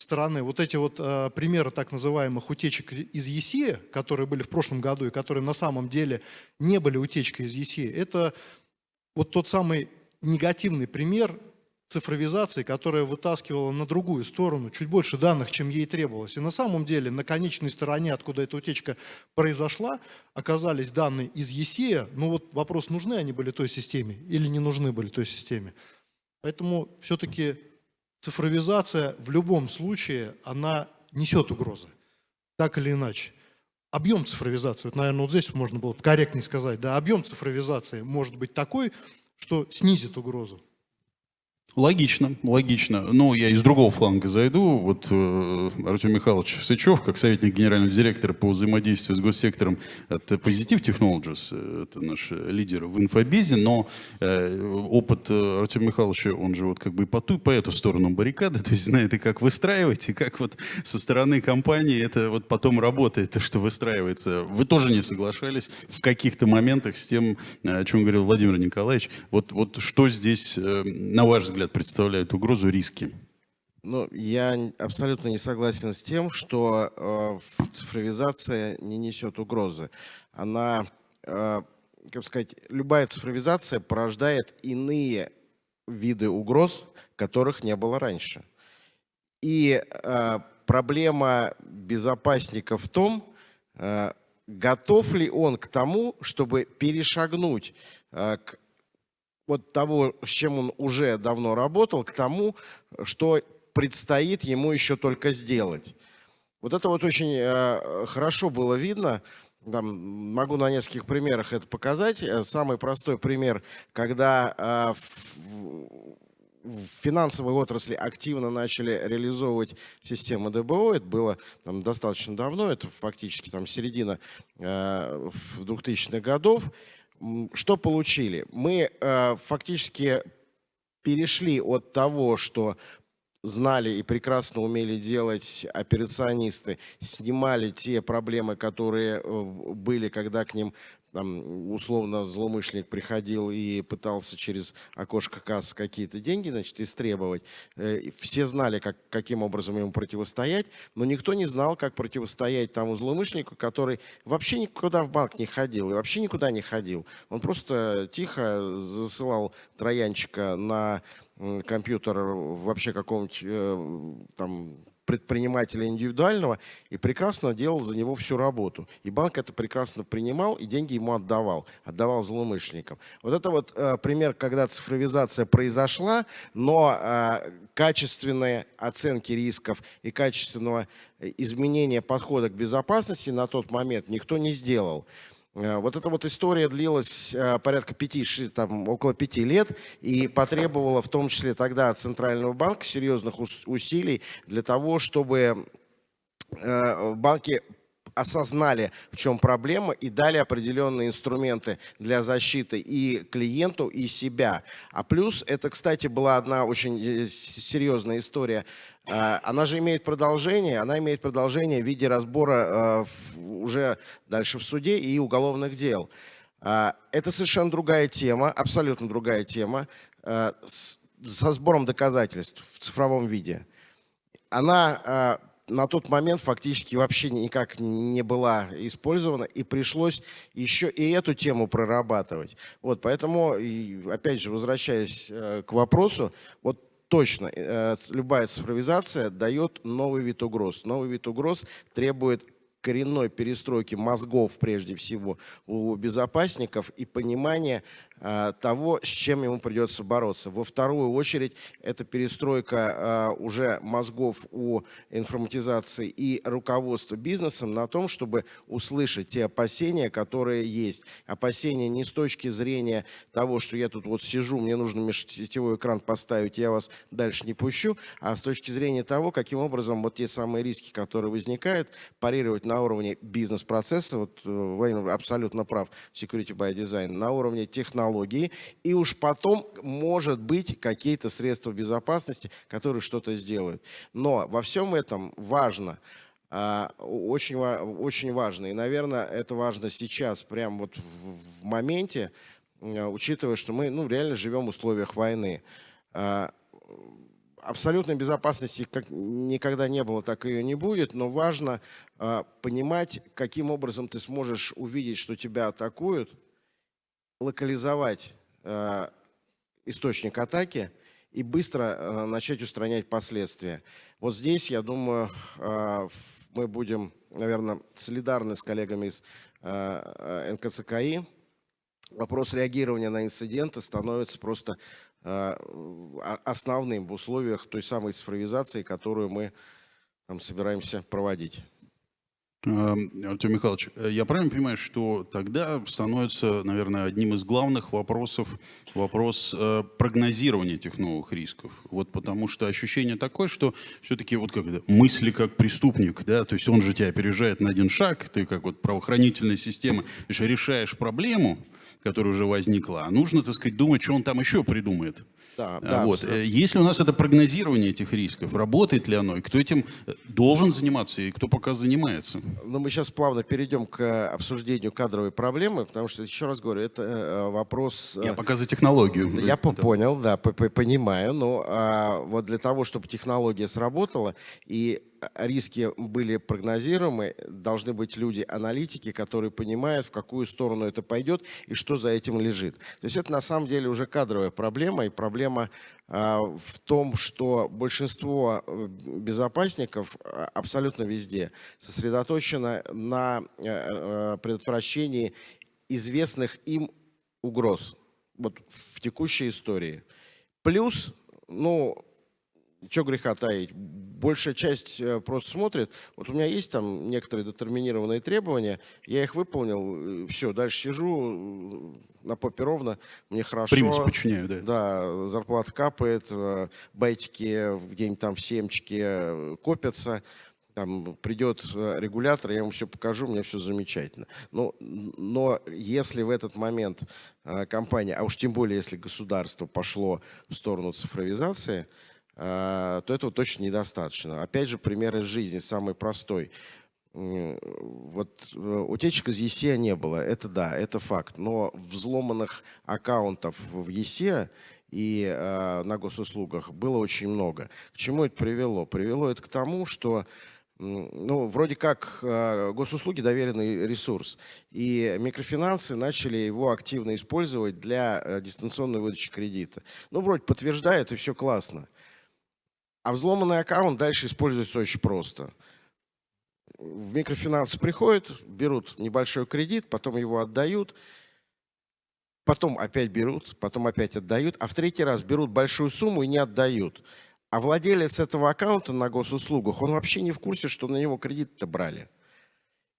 стороны, вот эти вот э, примеры так называемых утечек из ЕСИ, которые были в прошлом году и которые на самом деле не были утечкой из ЕСИ, это вот тот самый негативный пример цифровизации, которая вытаскивала на другую сторону чуть больше данных, чем ей требовалось. И на самом деле на конечной стороне, откуда эта утечка произошла, оказались данные из ЕСЕ. Ну вот вопрос, нужны они были той системе или не нужны были той системе. Поэтому все-таки цифровизация в любом случае, она несет угрозы, так или иначе. Объем цифровизации, вот, наверное, вот здесь можно было корректнее сказать, да, объем цифровизации может быть такой, что снизит угрозу. Логично, логично. Ну, я из другого фланга зайду. Вот э, Артем Михайлович Сычев, как советник генерального директора по взаимодействию с госсектором от Positive Technologies, э, это наш лидер в инфобизе, но э, опыт э, Артема Михайловича, он же вот как бы по ту, по эту сторону баррикады, то есть знает и как выстраивать, и как вот со стороны компании это вот потом работает, то, что выстраивается. Вы тоже не соглашались в каких-то моментах с тем, о чем говорил Владимир Николаевич. Вот, вот что здесь, э, на ваш взгляд, взгляд, представляют угрозу, риски? Ну, я абсолютно не согласен с тем, что э, цифровизация не несет угрозы. Она, э, как сказать, любая цифровизация порождает иные виды угроз, которых не было раньше. И э, проблема безопасника в том, э, готов ли он к тому, чтобы перешагнуть э, к вот того, с чем он уже давно работал, к тому, что предстоит ему еще только сделать. Вот это вот очень э, хорошо было видно. Там, могу на нескольких примерах это показать. Э, самый простой пример, когда э, в, в финансовой отрасли активно начали реализовывать систему ДБО. Это было там, достаточно давно, это фактически там середина э, 2000-х годов. Что получили? Мы э, фактически перешли от того, что знали и прекрасно умели делать операционисты, снимали те проблемы, которые э, были, когда к ним там, условно злоумышленник приходил и пытался через окошко кассы какие-то деньги значит, истребовать. Э, все знали, как, каким образом ему противостоять, но никто не знал, как противостоять тому злоумышленнику, который вообще никуда в банк не ходил и вообще никуда не ходил. Он просто тихо засылал троянчика на компьютер вообще какого-нибудь э, там предпринимателя индивидуального и прекрасно делал за него всю работу. И банк это прекрасно принимал и деньги ему отдавал, отдавал злоумышленникам. Вот это вот э, пример, когда цифровизация произошла, но э, качественные оценки рисков и качественного э, изменения подхода к безопасности на тот момент никто не сделал. Э, вот эта вот история длилась э, порядка пяти, там, около пяти лет и потребовала в том числе тогда от Центрального банка серьезных усилий для того, чтобы э, банки осознали, в чем проблема, и дали определенные инструменты для защиты и клиенту, и себя. А плюс, это, кстати, была одна очень э, серьезная история. А, она же имеет продолжение, она имеет продолжение в виде разбора э, уже дальше в суде и уголовных дел. А, это совершенно другая тема, абсолютно другая тема, э, со сбором доказательств в цифровом виде. Она на тот момент фактически вообще никак не была использована, и пришлось еще и эту тему прорабатывать. Вот, поэтому, и, опять же, возвращаясь э, к вопросу, вот точно э, любая цифровизация дает новый вид угроз. Новый вид угроз требует коренной перестройки мозгов, прежде всего, у безопасников и понимания того, с чем ему придется бороться. Во вторую очередь, это перестройка а, уже мозгов у информатизации и руководства бизнесом на том, чтобы услышать те опасения, которые есть. Опасения не с точки зрения того, что я тут вот сижу, мне нужно межсетевой экран поставить, я вас дальше не пущу, а с точки зрения того, каким образом вот те самые риски, которые возникают, парировать на уровне бизнес-процесса, вот э, Владимир абсолютно прав, security by design, на уровне технологий, технологии, и уж потом, может быть, какие-то средства безопасности, которые что-то сделают. Но во всем этом важно, а, очень, очень важно, и, наверное, это важно сейчас, прямо вот в моменте, а, учитывая, что мы ну, реально живем в условиях войны. А, абсолютной безопасности как никогда не было, так ее не будет, но важно понимать, каким образом ты сможешь увидеть, что тебя атакуют, локализовать э, источник атаки и быстро э, начать устранять последствия. Вот здесь, я думаю, э, мы будем, наверное, солидарны с коллегами из э, НКЦКИ. Вопрос реагирования на инциденты становится просто э, основным в условиях той самой цифровизации, которую мы там, собираемся проводить. Эм, Артем Михайлович, э, я правильно понимаю, что тогда становится, наверное, одним из главных вопросов вопрос э, прогнозирования этих новых рисков? Вот потому что ощущение такое, что все-таки вот как мысли как преступник, да, то есть он же тебя опережает на один шаг, ты как вот правоохранительная система, решаешь проблему, которая уже возникла, а нужно, так сказать, думать, что он там еще придумает. Да, а, да, вот. Э, Если у нас это прогнозирование этих рисков, работает ли оно, и кто этим э, должен заниматься, и кто пока занимается? Ну, мы сейчас плавно перейдем к э, обсуждению кадровой проблемы, потому что, еще раз говорю, это вопрос... Я пока за технологию. Я это... понял, да, понимаю, но а, вот для того, чтобы технология сработала, и риски были прогнозируемы, должны быть люди-аналитики, которые понимают, в какую сторону это пойдет и что за этим лежит. То есть это на самом деле уже кадровая проблема, и проблема а, в том, что большинство э, безопасников а, абсолютно везде сосредоточено на э, предотвращении известных им угроз вот в текущей истории. Плюс, ну, что греха таить, большая часть э, просто смотрит, вот у меня есть там некоторые детерминированные требования, я их выполнил, э, все, дальше сижу э, на попе ровно, мне хорошо. Примус подчиняю, да. Да, зарплата капает, байтики где-нибудь там в семчике копятся, там придет регулятор, я ему все покажу, меня все замечательно. Но, но если в этот момент компания, а уж тем более, если государство пошло в сторону цифровизации, то этого точно недостаточно. Опять же, пример из жизни, самый простой. Вот э, утечек из ЕСЕ не было, это да, это факт. Но взломанных аккаунтов в ЕСЕ и э, на госуслугах было очень много. К чему это привело? Привело это к тому, что ну, вроде как э, госуслуги доверенный ресурс, и микрофинансы начали его активно использовать для э, дистанционной выдачи кредита. Ну, вроде подтверждает, и все классно. А взломанный аккаунт дальше используется очень просто. В микрофинансы приходят, берут небольшой кредит, потом его отдают, потом опять берут, потом опять отдают, а в третий раз берут большую сумму и не отдают. А владелец этого аккаунта на госуслугах, он вообще не в курсе, что на него кредит-то брали.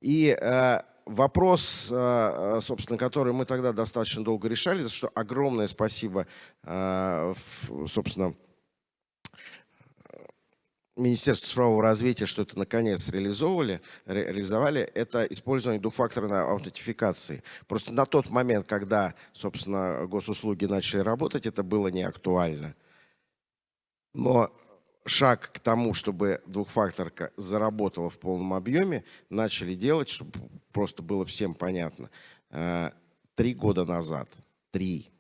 И э, вопрос, э, собственно, который мы тогда достаточно долго решали, за что огромное спасибо, э, собственно, Министерство цифрового развития, что это наконец реализовывали, реализовали, это использование двухфакторной аутентификации. Просто на тот момент, когда, собственно, госуслуги начали работать, это было не актуально. Но шаг к тому, чтобы двухфакторка заработала в полном объеме, начали делать, чтобы просто было всем понятно, э, три года назад. Три.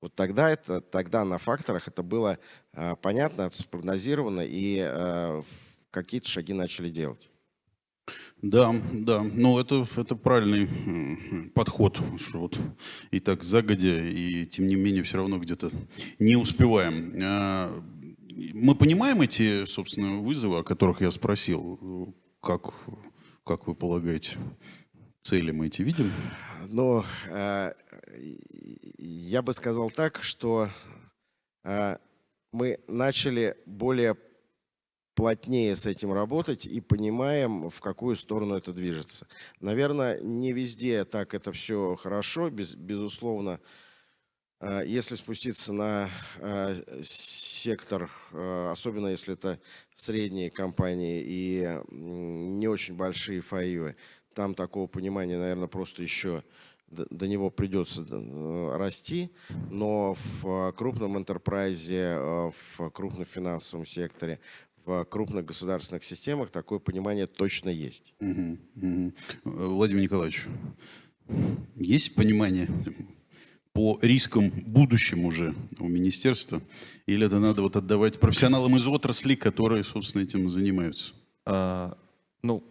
Вот тогда, это, тогда на факторах это было э, понятно, спрогнозировано, и э, какие-то шаги начали делать. Да, да, ну это, это правильный подход, что вот и так загодя, и тем не менее все равно где-то не успеваем. А, мы понимаем эти, собственно, вызовы, о которых я спросил, как как вы полагаете? Цели мы эти видим? Ну, э, я бы сказал так, что э, мы начали более плотнее с этим работать и понимаем, в какую сторону это движется. Наверное, не везде так это все хорошо, без, безусловно. Э, если спуститься на э, сектор, особенно если это средние компании и не очень большие фаивы, там такого понимания, наверное, просто еще до него придется расти, но в крупном интерпрайзе, в крупном финансовом секторе, в крупных государственных системах такое понимание точно есть. Угу, угу. Владимир Николаевич, есть понимание по рискам будущем уже у министерства? Или это надо вот отдавать профессионалам из отрасли, которые, собственно, этим занимаются? А, ну,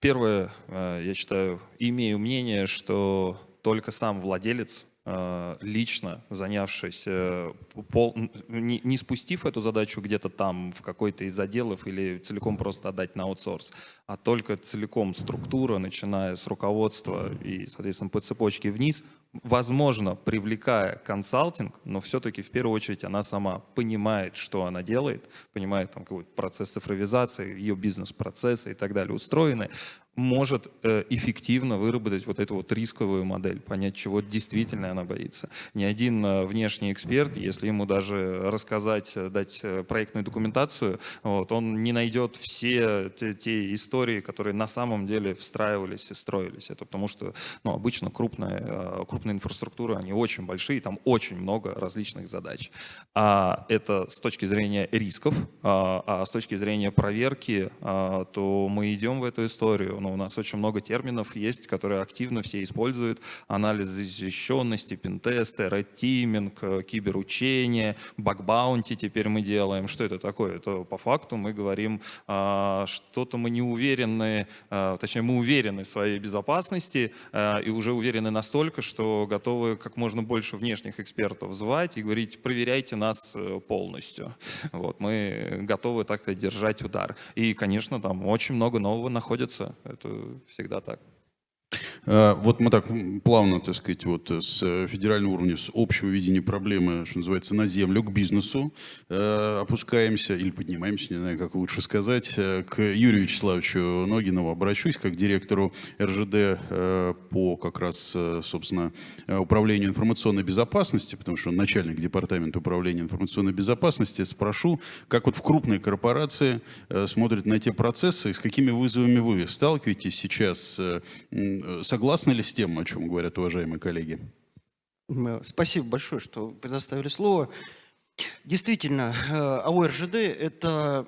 первое, я считаю, имею мнение, что только сам владелец Э, лично занявшись, э, пол, не, не спустив эту задачу где-то там в какой-то из отделов или целиком просто отдать на аутсорс, а только целиком структура, начиная с руководства и, соответственно, по цепочке вниз, возможно, привлекая консалтинг, но все-таки в первую очередь она сама понимает, что она делает, понимает там какой-то процесс цифровизации, ее бизнес-процессы и так далее устроены, может э, эффективно выработать вот эту вот рисковую модель, понять, чего действительно она боится. Ни один э, внешний эксперт, если ему даже рассказать, э, дать проектную документацию, вот, он не найдет все те, те истории, которые на самом деле встраивались и строились. Это потому что ну, обычно крупная, крупная инфраструктура, они очень большие, там очень много различных задач. А это с точки зрения рисков, а, а с точки зрения проверки, а, то мы идем в эту историю но у нас очень много терминов есть, которые активно все используют. Анализ защищенности, пентесты, red э, киберучение, бакбаунти теперь мы делаем. Что это такое? Это по факту мы говорим, а, что-то мы не уверены, а, точнее мы уверены в своей безопасности а, и уже уверены настолько, что готовы как можно больше внешних экспертов звать и говорить, проверяйте нас э, полностью. Вот, мы готовы так-то держать удар. И, конечно, там очень много нового находится. Это всегда так. А, вот мы так плавно, так сказать, вот с э, федерального уровня, с общего видения проблемы, что называется, на землю, к бизнесу э, опускаемся или поднимаемся, не знаю, как лучше сказать, э, к Юрию Вячеславовичу Ногинову обращусь, как директору РЖД по как раз, собственно, управлению информационной безопасности, потому что он начальник департамента управления информационной безопасности. Спрошу, как вот в крупной корпорации смотрят на те процессы, с какими вызовами вы сталкиваетесь сейчас, Согласны ли с тем, о чем говорят уважаемые коллеги? Спасибо большое, что предоставили слово. Действительно, э, АО РЖД – это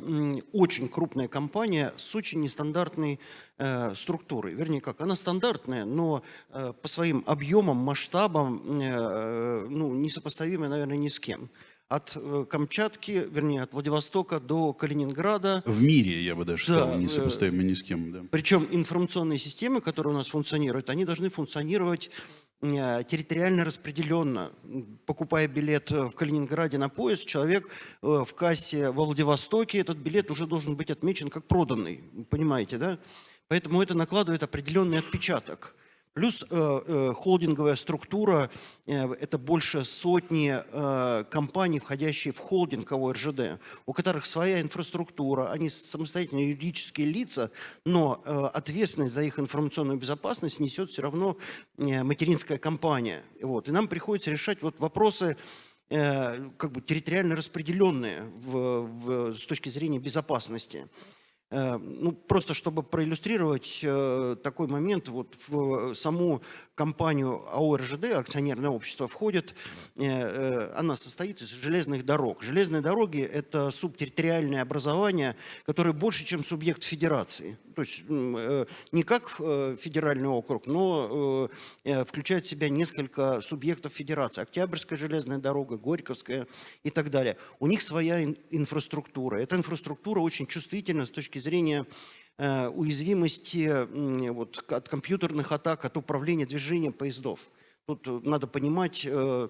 очень крупная компания с очень нестандартной э, структурой. Вернее, как, она стандартная, но э, по своим объемам, масштабам ну, несопоставимая, наверное, ни с кем от Камчатки, вернее, от Владивостока до Калининграда. В мире, я бы даже да, сказал, несопоставимо ни с кем. Да. Причем информационные системы, которые у нас функционируют, они должны функционировать э, территориально распределенно. Покупая билет в Калининграде на поезд, человек э, в кассе во Владивостоке, этот билет уже должен быть отмечен как проданный. Понимаете, да? Поэтому это накладывает определенный отпечаток. Плюс э, э, холдинговая структура э, – это больше сотни компаний, входящие в холдинг ОРЖД, у которых своя инфраструктура, они самостоятельные юридические лица, но ответственность за их информационную безопасность несет все равно материнская компания. Вот. И нам приходится решать вот вопросы, как бы территориально распределенные в, в, с точки зрения безопасности. Э, ну, просто чтобы проиллюстрировать э, такой момент, вот в саму компанию АО РЖД, акционерное общество, входит, э, она состоит из железных дорог. Железные дороги – это субтерриториальное образование, которое больше, чем субъект федерации. То есть не как федеральный округ, но включает в себя несколько субъектов федерации. Октябрьская железная дорога, Горьковская и так далее. У них своя инфраструктура. Эта инфраструктура очень чувствительна с точки зрения э, уязвимости вот, от компьютерных атак, от управления движением поездов. Тут э, надо понимать э,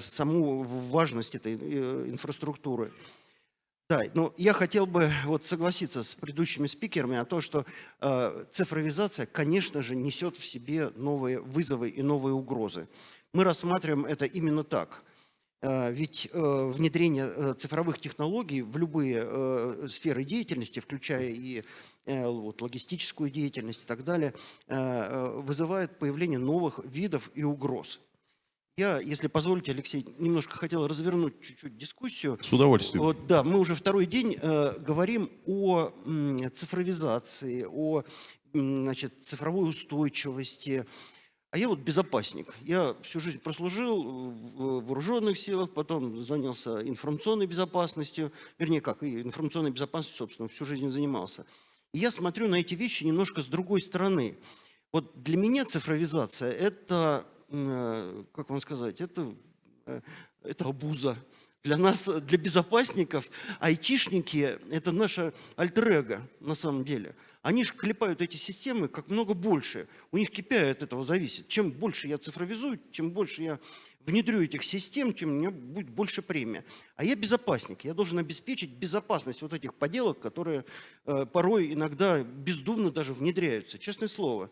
саму важность этой инфраструктуры. Да, ну я хотел бы вот согласиться с предыдущими спикерами о том, что э, цифровизация, конечно же, несет в себе новые вызовы и новые угрозы. Мы рассматриваем это именно так. Э, ведь э, внедрение э, цифровых технологий в любые сферы деятельности, включая и логистическую деятельность и так далее, вызывает появление новых видов и угроз. Я, если позволите, Алексей, немножко хотел развернуть чуть-чуть дискуссию. С удовольствием. Вот, да, мы уже второй день э, говорим о м, цифровизации, о м, значит, цифровой устойчивости. А я вот безопасник. Я всю жизнь прослужил в вооруженных силах, потом занялся информационной безопасностью, вернее, как, и информационной безопасностью, собственно, всю жизнь занимался. И я смотрю на эти вещи немножко с другой стороны. Вот для меня цифровизация – это, как вам сказать, это, э, это обуза. Для нас, для безопасников, айтишники – это наше альтер на самом деле. Они же клепают эти системы как много больше. У них KPI от этого зависит. Чем больше я цифровизую, чем больше я внедрю этих систем, тем у меня будет больше премия. А я безопасник. Я должен обеспечить безопасность вот этих поделок, которые э, порой иногда бездумно даже внедряются. Честное слово.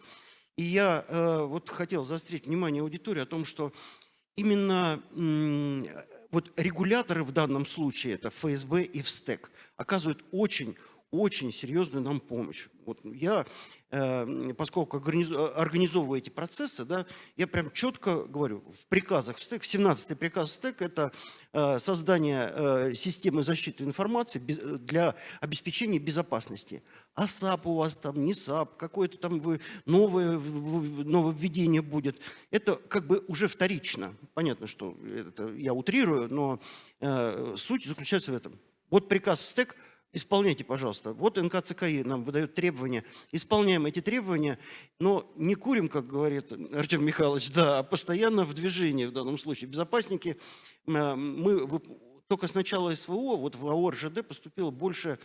И я э, вот хотел заострить внимание аудитории о том, что именно вот регуляторы в данном случае, это ФСБ и ВСТЭК, оказывают очень очень серьезную нам помощь. Вот я, э, поскольку организ- организовываю эти процессы, да, я прям четко говорю, в приказах в СТЭК, 17-й приказ СТЭК – это э, создание э, системы защиты информации для обеспечения безопасности. А САП у вас там, не САП, какое-то там вы новое нововведение будет. Это как бы уже вторично. Понятно, что это я утрирую, но суть заключается в этом. Вот приказ ФСТЭК – Исполняйте, пожалуйста. Вот НКЦКИ нам выдает требования. Исполняем эти требования, но не курим, как говорит Артем Михайлович, да, а постоянно в движении в данном случае. Безопасники, мы только с начала СВО, вот в АО РЖД поступило больше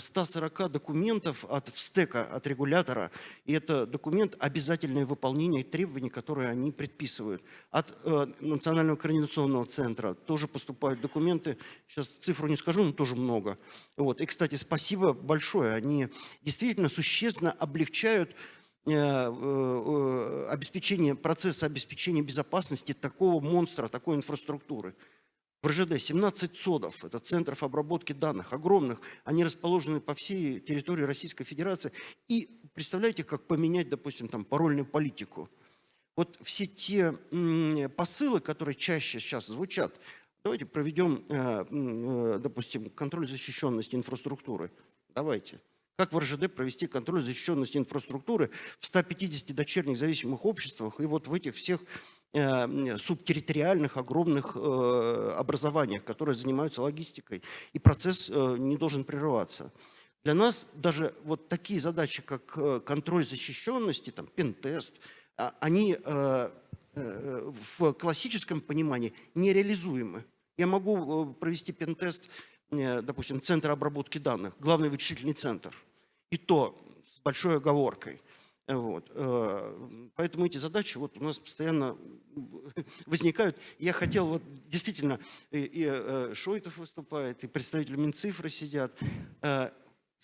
140 документов от ВСТЭКа, от регулятора. И это документ обязательное выполнение требований, которые они предписывают. От э, Национального координационного центра тоже поступают документы. Сейчас цифру не скажу, но тоже много. Вот. И, кстати, спасибо большое. Они действительно существенно облегчают э, э, обеспечение, процесса обеспечения безопасности такого монстра, такой инфраструктуры. В РЖД 17 ЦОДов, это центров обработки данных, огромных. Они расположены по всей территории Российской Федерации. И представляете, как поменять, допустим, там парольную политику. Вот все те посылы, которые чаще сейчас звучат, давайте проведем, э, э, допустим, контроль защищенности инфраструктуры. Давайте. Как в РЖД провести контроль защищенности инфраструктуры в 150 дочерних зависимых обществах и вот в этих всех субтерриториальных огромных э, образованиях, которые занимаются логистикой. И процесс э, не должен прерываться. Для нас даже вот такие задачи, как э, контроль защищенности, там, пентест, а, они э, э, в классическом понимании нереализуемы. Я могу э, провести пентест, э, допустим, центра обработки данных, главный вычислительный центр. И то с большой оговоркой. Вот. э, Поэтому эти задачи вот у нас постоянно возникают. Я хотел вот действительно, и, и э, Шойтов выступает, и представители Минцифры сидят.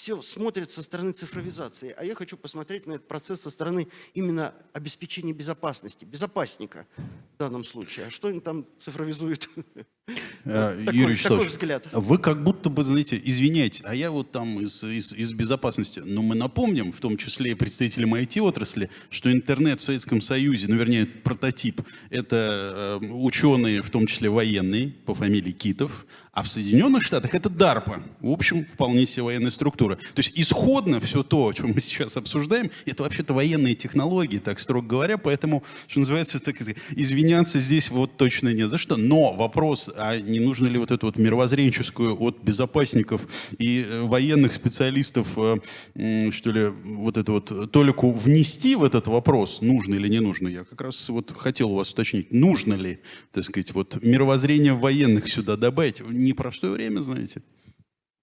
Все смотрят со стороны цифровизации, а я хочу посмотреть на этот процесс со стороны именно обеспечения безопасности, безопасника в данном случае. А что они там цифровизуют? Э, Такой- Юрий такой Вячеславович, взгляд. вы как будто бы, знаете, извиняйте, а я вот там из, из, из безопасности. Но мы напомним, в том числе и представителям IT-отрасли, что интернет в Советском Союзе, ну, вернее, прототип, это э, ученые, в том числе военные, по фамилии Китов, а в Соединенных Штатах это DARPA. В общем, вполне себе военная структура. То есть исходно все то, о чем мы сейчас обсуждаем, это вообще-то военные технологии, так строго говоря, поэтому, что называется, так извиняться здесь вот точно не за что. Но вопрос, а не нужно ли вот эту вот мировоззренческую от безопасников и э, военных специалистов, э, что ли, вот эту вот толику внести в этот вопрос, нужно или не нужно? Я как раз вот хотел у вас уточнить, нужно ли, так сказать, вот мировоззрение военных сюда добавить? Непростое время, знаете.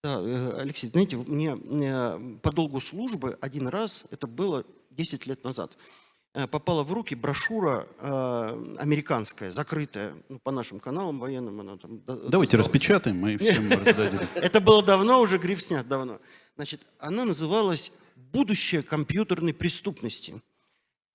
Да, э, Алексей, знаете, мне по долгу службы один раз, это было 10 лет назад, попала в руки брошюра э, американская, закрытая, ну, по нашим каналам военным. Она там Давайте достала. распечатаем и всем раздадим. Это было давно, уже гриф снят давно. Значит, она называлась «Будущее компьютерной преступности».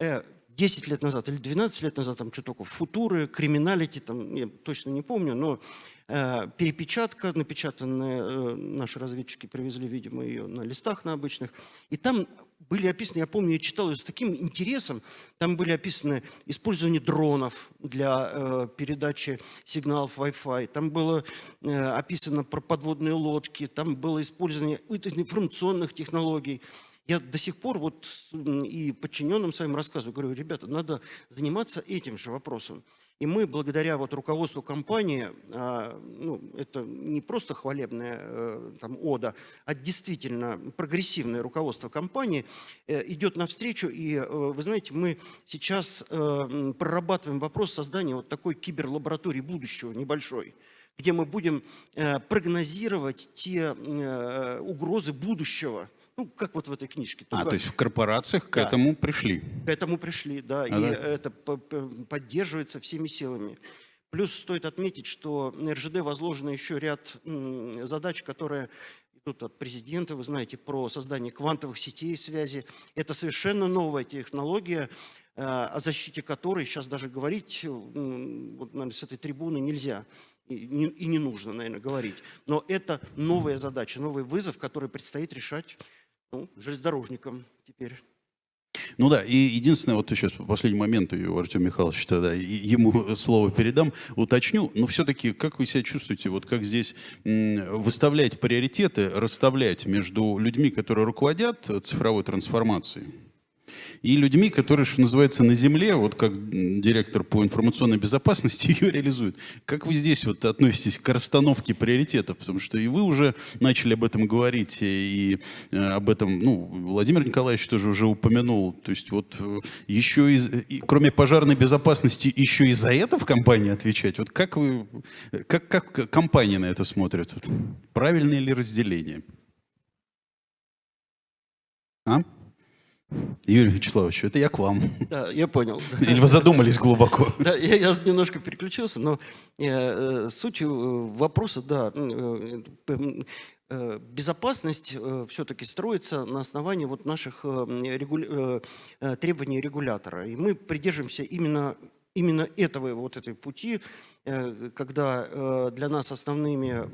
Э, 10 лет назад или 12 лет назад, там что только, футуры, криминалити, там, я точно не помню, но э, перепечатка, напечатанная, э, наши разведчики привезли, видимо, ее на листах на обычных, и там были описаны, я помню, я читал ее с таким интересом, там были описаны использование дронов для э, передачи сигналов Wi-Fi, там было э, описано про подводные лодки, там было использование информационных технологий. Я до сих пор вот и подчиненным своим рассказываю, говорю, ребята, надо заниматься этим же вопросом. И мы, благодаря вот руководству компании, а, ну, это не просто хвалебная э, там, ода, а действительно прогрессивное руководство компании э, идет навстречу. И, э, вы знаете, мы сейчас прорабатываем вопрос создания вот такой киберлаборатории будущего небольшой где мы будем прогнозировать те угрозы будущего, ну, как вот в этой книжке. А, только то есть в корпорациях к Да. этому пришли. к этому пришли, да, А, и да? это по- по- поддерживается всеми силами. Плюс стоит отметить, что на РЖД возложено еще ряд задач, которые идут от президента, вы знаете, про создание квантовых сетей связи. Это совершенно новая технология, э, о защите которой сейчас даже говорить м, вот, наверное, с этой трибуны нельзя. И не, и не нужно, наверное, говорить. Но это новая задача, новый вызов, который предстоит решать ну, железнодорожникам теперь. Ну да, и единственное, вот сейчас по последний момент, Артема Михайловича тогда ему слово передам, уточню, но все-таки как вы себя чувствуете, вот как здесь выставлять приоритеты, расставлять между людьми, которые руководят цифровой трансформацией, и людьми, которые, что называется, на земле, вот как директор по информационной безопасности ее реализует. Как вы здесь вот относитесь к расстановке приоритетов? Потому что и вы уже начали об этом говорить, и э, об этом, ну, Владимир Николаевич тоже уже упомянул. То есть вот э, еще из, и, кроме пожарной безопасности, еще и за это в компании отвечать? Вот как вы, как, как компания на это смотрит? Вот правильное ли разделение? А? Юрий Вячеславович, это я к вам. Да, я понял. Или вы задумались глубоко? Да, я, я немножко переключился, но э, э, суть э, вопроса, да, э, э, э, безопасность все-таки строится на основании вот наших э, регуля- э, э, требований регулятора. И мы придерживаемся именно, именно этого вот этой пути, э, когда э, для нас основными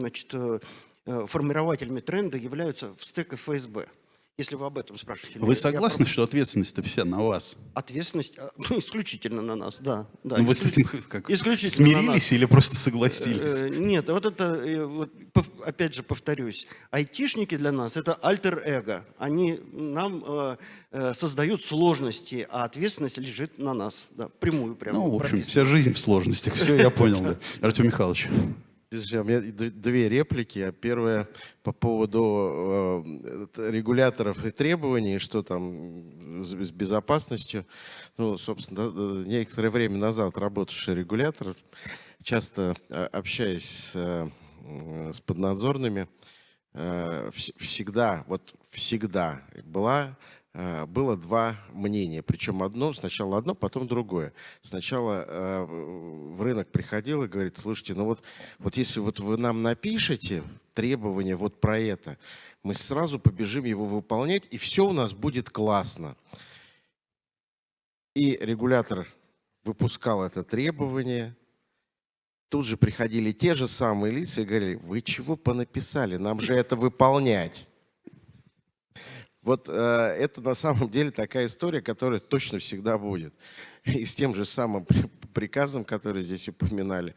значит, э, э, формирователями тренда являются в стек и ФСБ. Если вы об этом спрашиваете. Вы Я согласны, про- что ответственность-то вся на вас? Ответственность а, ну, исключительно на нас, да. да Ну, вы с этим как, исключительно смирились или просто согласились? Э, Нет, вот это, э, вот, опять же повторюсь, айтишники для нас это альтер-эго. Они нам э, э, создают сложности, а ответственность лежит на нас. Да, прямую прямо. Ну, в общем, прописано. вся жизнь в сложностях. Все, я понял. да. Артем Михайлович. У меня две реплики. Первая по поводу э, это регуляторов и требований, что там с безопасностью. Ну, собственно, некоторое время назад работавший регулятор, часто а, общаясь с, э, поднадзорными, э, вс- всегда, вот всегда была э, было два мнения. Причем одно, сначала одно, потом другое. Сначала э, в рынок приходил и говорит, слушайте, ну вот, вот если вот вы нам напишете требования вот про это, мы сразу побежим его выполнять, и все у нас будет классно. И регулятор выпускал это требование, тут же приходили те же самые лица и говорили, вы чего понаписали, нам же это выполнять. Вот э, это на самом деле такая история, которая точно всегда будет. И с тем же самым при- приказом, который здесь упоминали.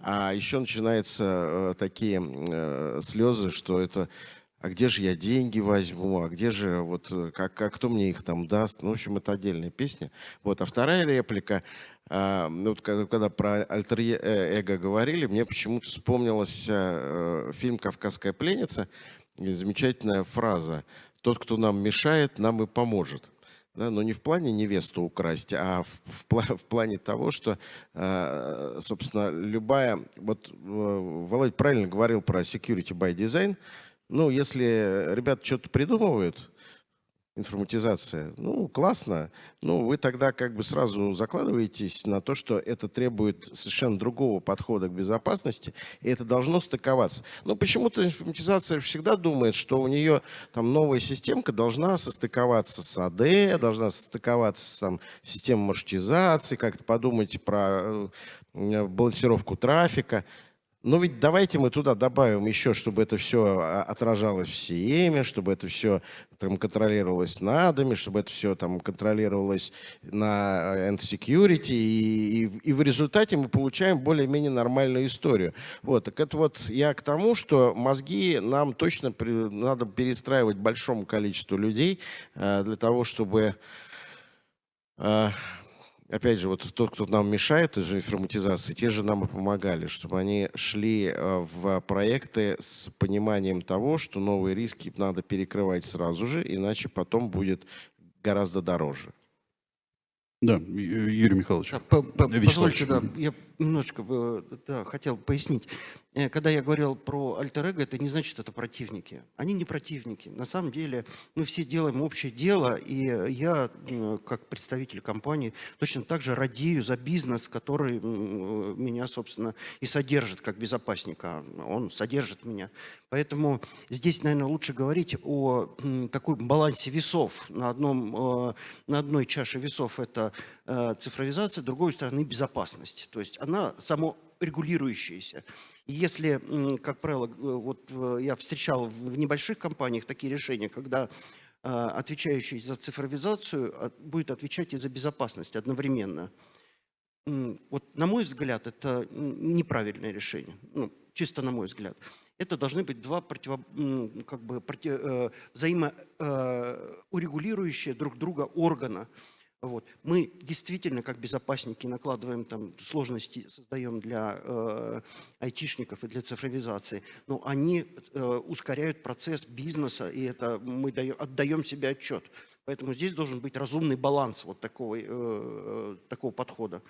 А еще начинаются э, такие э, слезы, что это а где же я деньги возьму, а где же, вот, э, как, как кто мне их там даст. Ну, в общем, это отдельная песня. Вот. А вторая реплика, а, ну, вот когда, когда про альтер-эго говорили, мне почему-то вспомнилась э, фильм «Кавказская пленница», и замечательная фраза «Тот, кто нам мешает, нам и поможет». Да, но не в плане невесту украсть, а в, в в плане того, что, э, собственно, любая... Вот э, Володь правильно говорил про security by design. Ну, если ребята что-то придумывают, информатизация. Ну, классно. Ну, вы тогда как бы сразу закладываетесь на то, что это требует совершенно другого подхода к безопасности, и это должно стыковаться. Но почему-то информатизация всегда думает, что у нее там новая системка должна состыковаться с АД, должна состыковаться с там, системой маршрутизации, как-то подумать про э, балансировку трафика. Но ведь давайте мы туда добавим еще, чтобы это все отражалось в СИЭМе, чтобы это все там контролировалось на ADAM, чтобы это все там контролировалось на End Security, и, и, и в результате мы получаем более-менее нормальную историю. Вот, так это вот я к тому, что мозги нам точно при, надо перестраивать большому количеству людей э, для того, чтобы э, опять же, вот тот, кто нам мешает из информатизации, те же нам и помогали, чтобы они шли э, в проекты с пониманием того, что новые риски надо перекрывать сразу же, иначе потом будет гораздо дороже. Да, Юрий Михайлович. Да, по, по, позвольте, да, я немножечко э, да, хотел пояснить. Э, когда я говорил про альтер это не значит, это противники. Они не противники. На самом деле мы все делаем общее дело, и я, как представитель компании, точно так же радею за бизнес, который меня, собственно, и содержит как безопасника. Он содержит меня. Поэтому здесь, наверное, лучше говорить о такой балансе весов. На, одном, э, на одной чаше весов это цифровизация, с другой стороны безопасность. То есть она саморегулирующаяся. И если, как правило, вот э, я встречал в небольших компаниях такие решения, когда э, отвечающий за цифровизацию а, будет отвечать и за безопасность одновременно. Вот на мой взгляд, это неправильное решение, ну, чисто на мой взгляд. Это должны быть два противо, как бы, против, э, взаимоурегулирующие друг друга органа. Вот. Мы действительно, как безопасники, накладываем там сложности, создаем для э, айтишников и для цифровизации, но они э, ускоряют процесс бизнеса, и это мы даем, отдаем себе отчет. Поэтому здесь должен быть разумный баланс вот такого, э, такого подхода.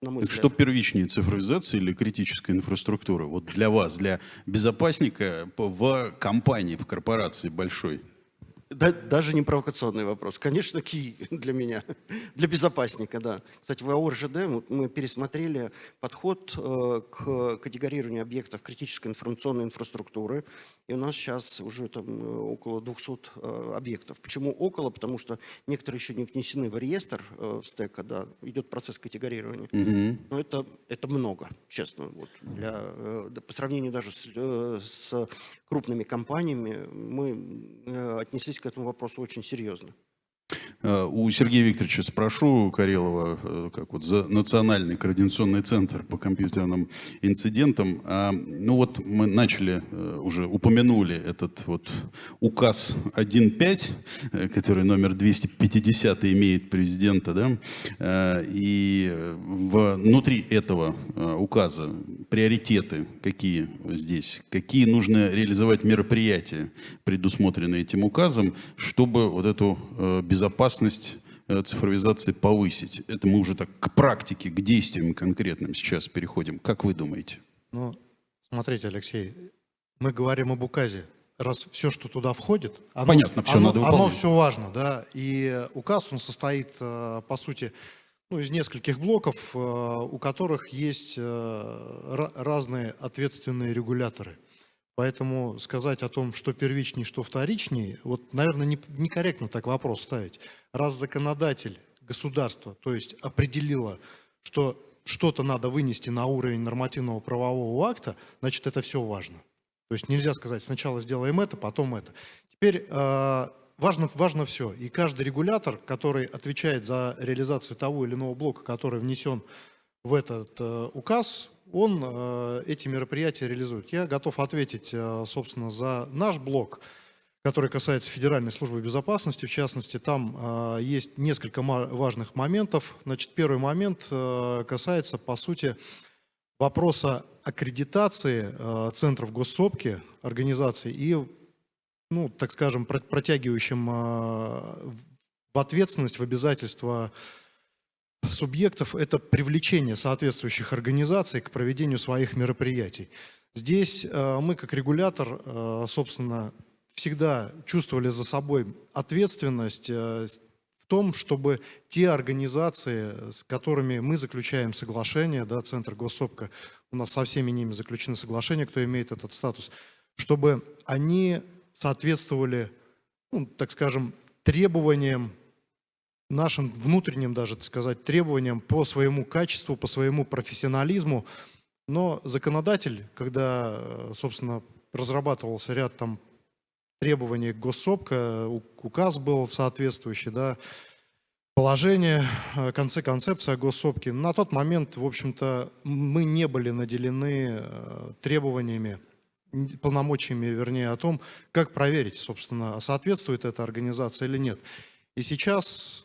Так что первичнее, цифровизация или критическая инфраструктура? Вот для вас, для безопасника в компании, в корпорации большой – да, даже не провокационный вопрос. Конечно, ки для меня, для безопасника, да. Кстати, в АО РЖД мы пересмотрели подход э, к категорированию объектов критической информационной инфраструктуры. И у нас сейчас уже там э, около 200 э, объектов. Почему около? Потому что некоторые еще не внесены в реестр в стека, да, идет процесс категорирования. Угу. Но это, это много, честно. Вот, для, по сравнению даже с, с крупными компаниями мы отнеслись к этому вопросу очень серьезно. Э, у Сергея Викторовича спрошу Карелова, э, как вот за Национальный координационный центр по компьютерным инцидентам. А, ну вот мы начали, э, уже упомянули этот вот указ 1.5, который номер 250 имеет президента, да, и внутри этого указа приоритеты какие здесь, какие нужно реализовать мероприятия, предусмотренные этим указом, чтобы вот эту безопасность э, цифровизации повысить? Это мы уже так к практике, к действиям конкретным сейчас переходим. Как вы думаете? Ну, смотрите, Алексей, мы говорим об указе. Раз все, что туда входит, оно, Понятно, все оно, надо выполнять. оно все важно, да. И указ, он состоит, э, по сути, ну, из нескольких блоков, э, у которых есть разные ответственные регуляторы. Поэтому сказать о том, что первичнее, что вторичнее, вот, наверное, не, некорректно так вопрос ставить. Раз законодатель, государство, то есть определило, что что-то надо вынести на уровень нормативного правового акта, значит, это все важно. То есть нельзя сказать, сначала сделаем это, потом это. Теперь э, важно, важно все. И каждый регулятор, который отвечает за реализацию того или иного блока, который внесен в этот э, указ, он э, эти мероприятия реализует. Я готов ответить, э, собственно, за наш блок, который касается Федеральной службы безопасности. В частности, там э, есть несколько важных моментов. Значит, первый момент касается, по сути, вопроса аккредитации центров госсопки, организаций и, ну, так скажем, протягивающим в ответственность, в обязательства субъектов – это привлечение соответствующих организаций к проведению своих мероприятий. Здесь э, мы, как регулятор, э, собственно, всегда чувствовали за собой ответственность э, в том, чтобы те организации, с которыми мы заключаем соглашение, да, Центр Госсопка, у нас со всеми ними заключены соглашения, кто имеет этот статус, чтобы они соответствовали, ну, так скажем, требованиям нашим внутренним даже, так сказать, требованиям по своему качеству, по своему профессионализму. Но законодатель, когда, э, собственно, разрабатывался ряд там требований госсопка, указ был соответствующий, да, положение, э, конце концепция госсопки. На тот момент, в общем-то, мы не были наделены э, требованиями, полномочиями, вернее, о том, как проверить, собственно, соответствует эта организация или нет. И сейчас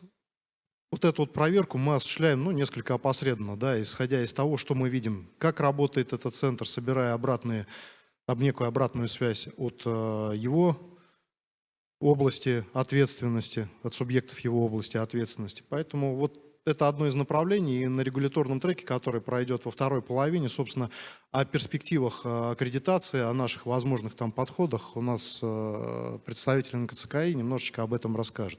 вот эту вот проверку мы осуществляем, ну, несколько опосредованно, да, исходя из того, что мы видим, как работает этот центр, собирая обратные, об некую обратную связь от э, его области ответственности, от субъектов его области ответственности. Поэтому вот это одно из направлений и на регуляторном треке, который пройдет во второй половине, собственно, о перспективах э, аккредитации, о наших возможных там подходах у нас э, представитель НКЦКИ немножечко об этом расскажет.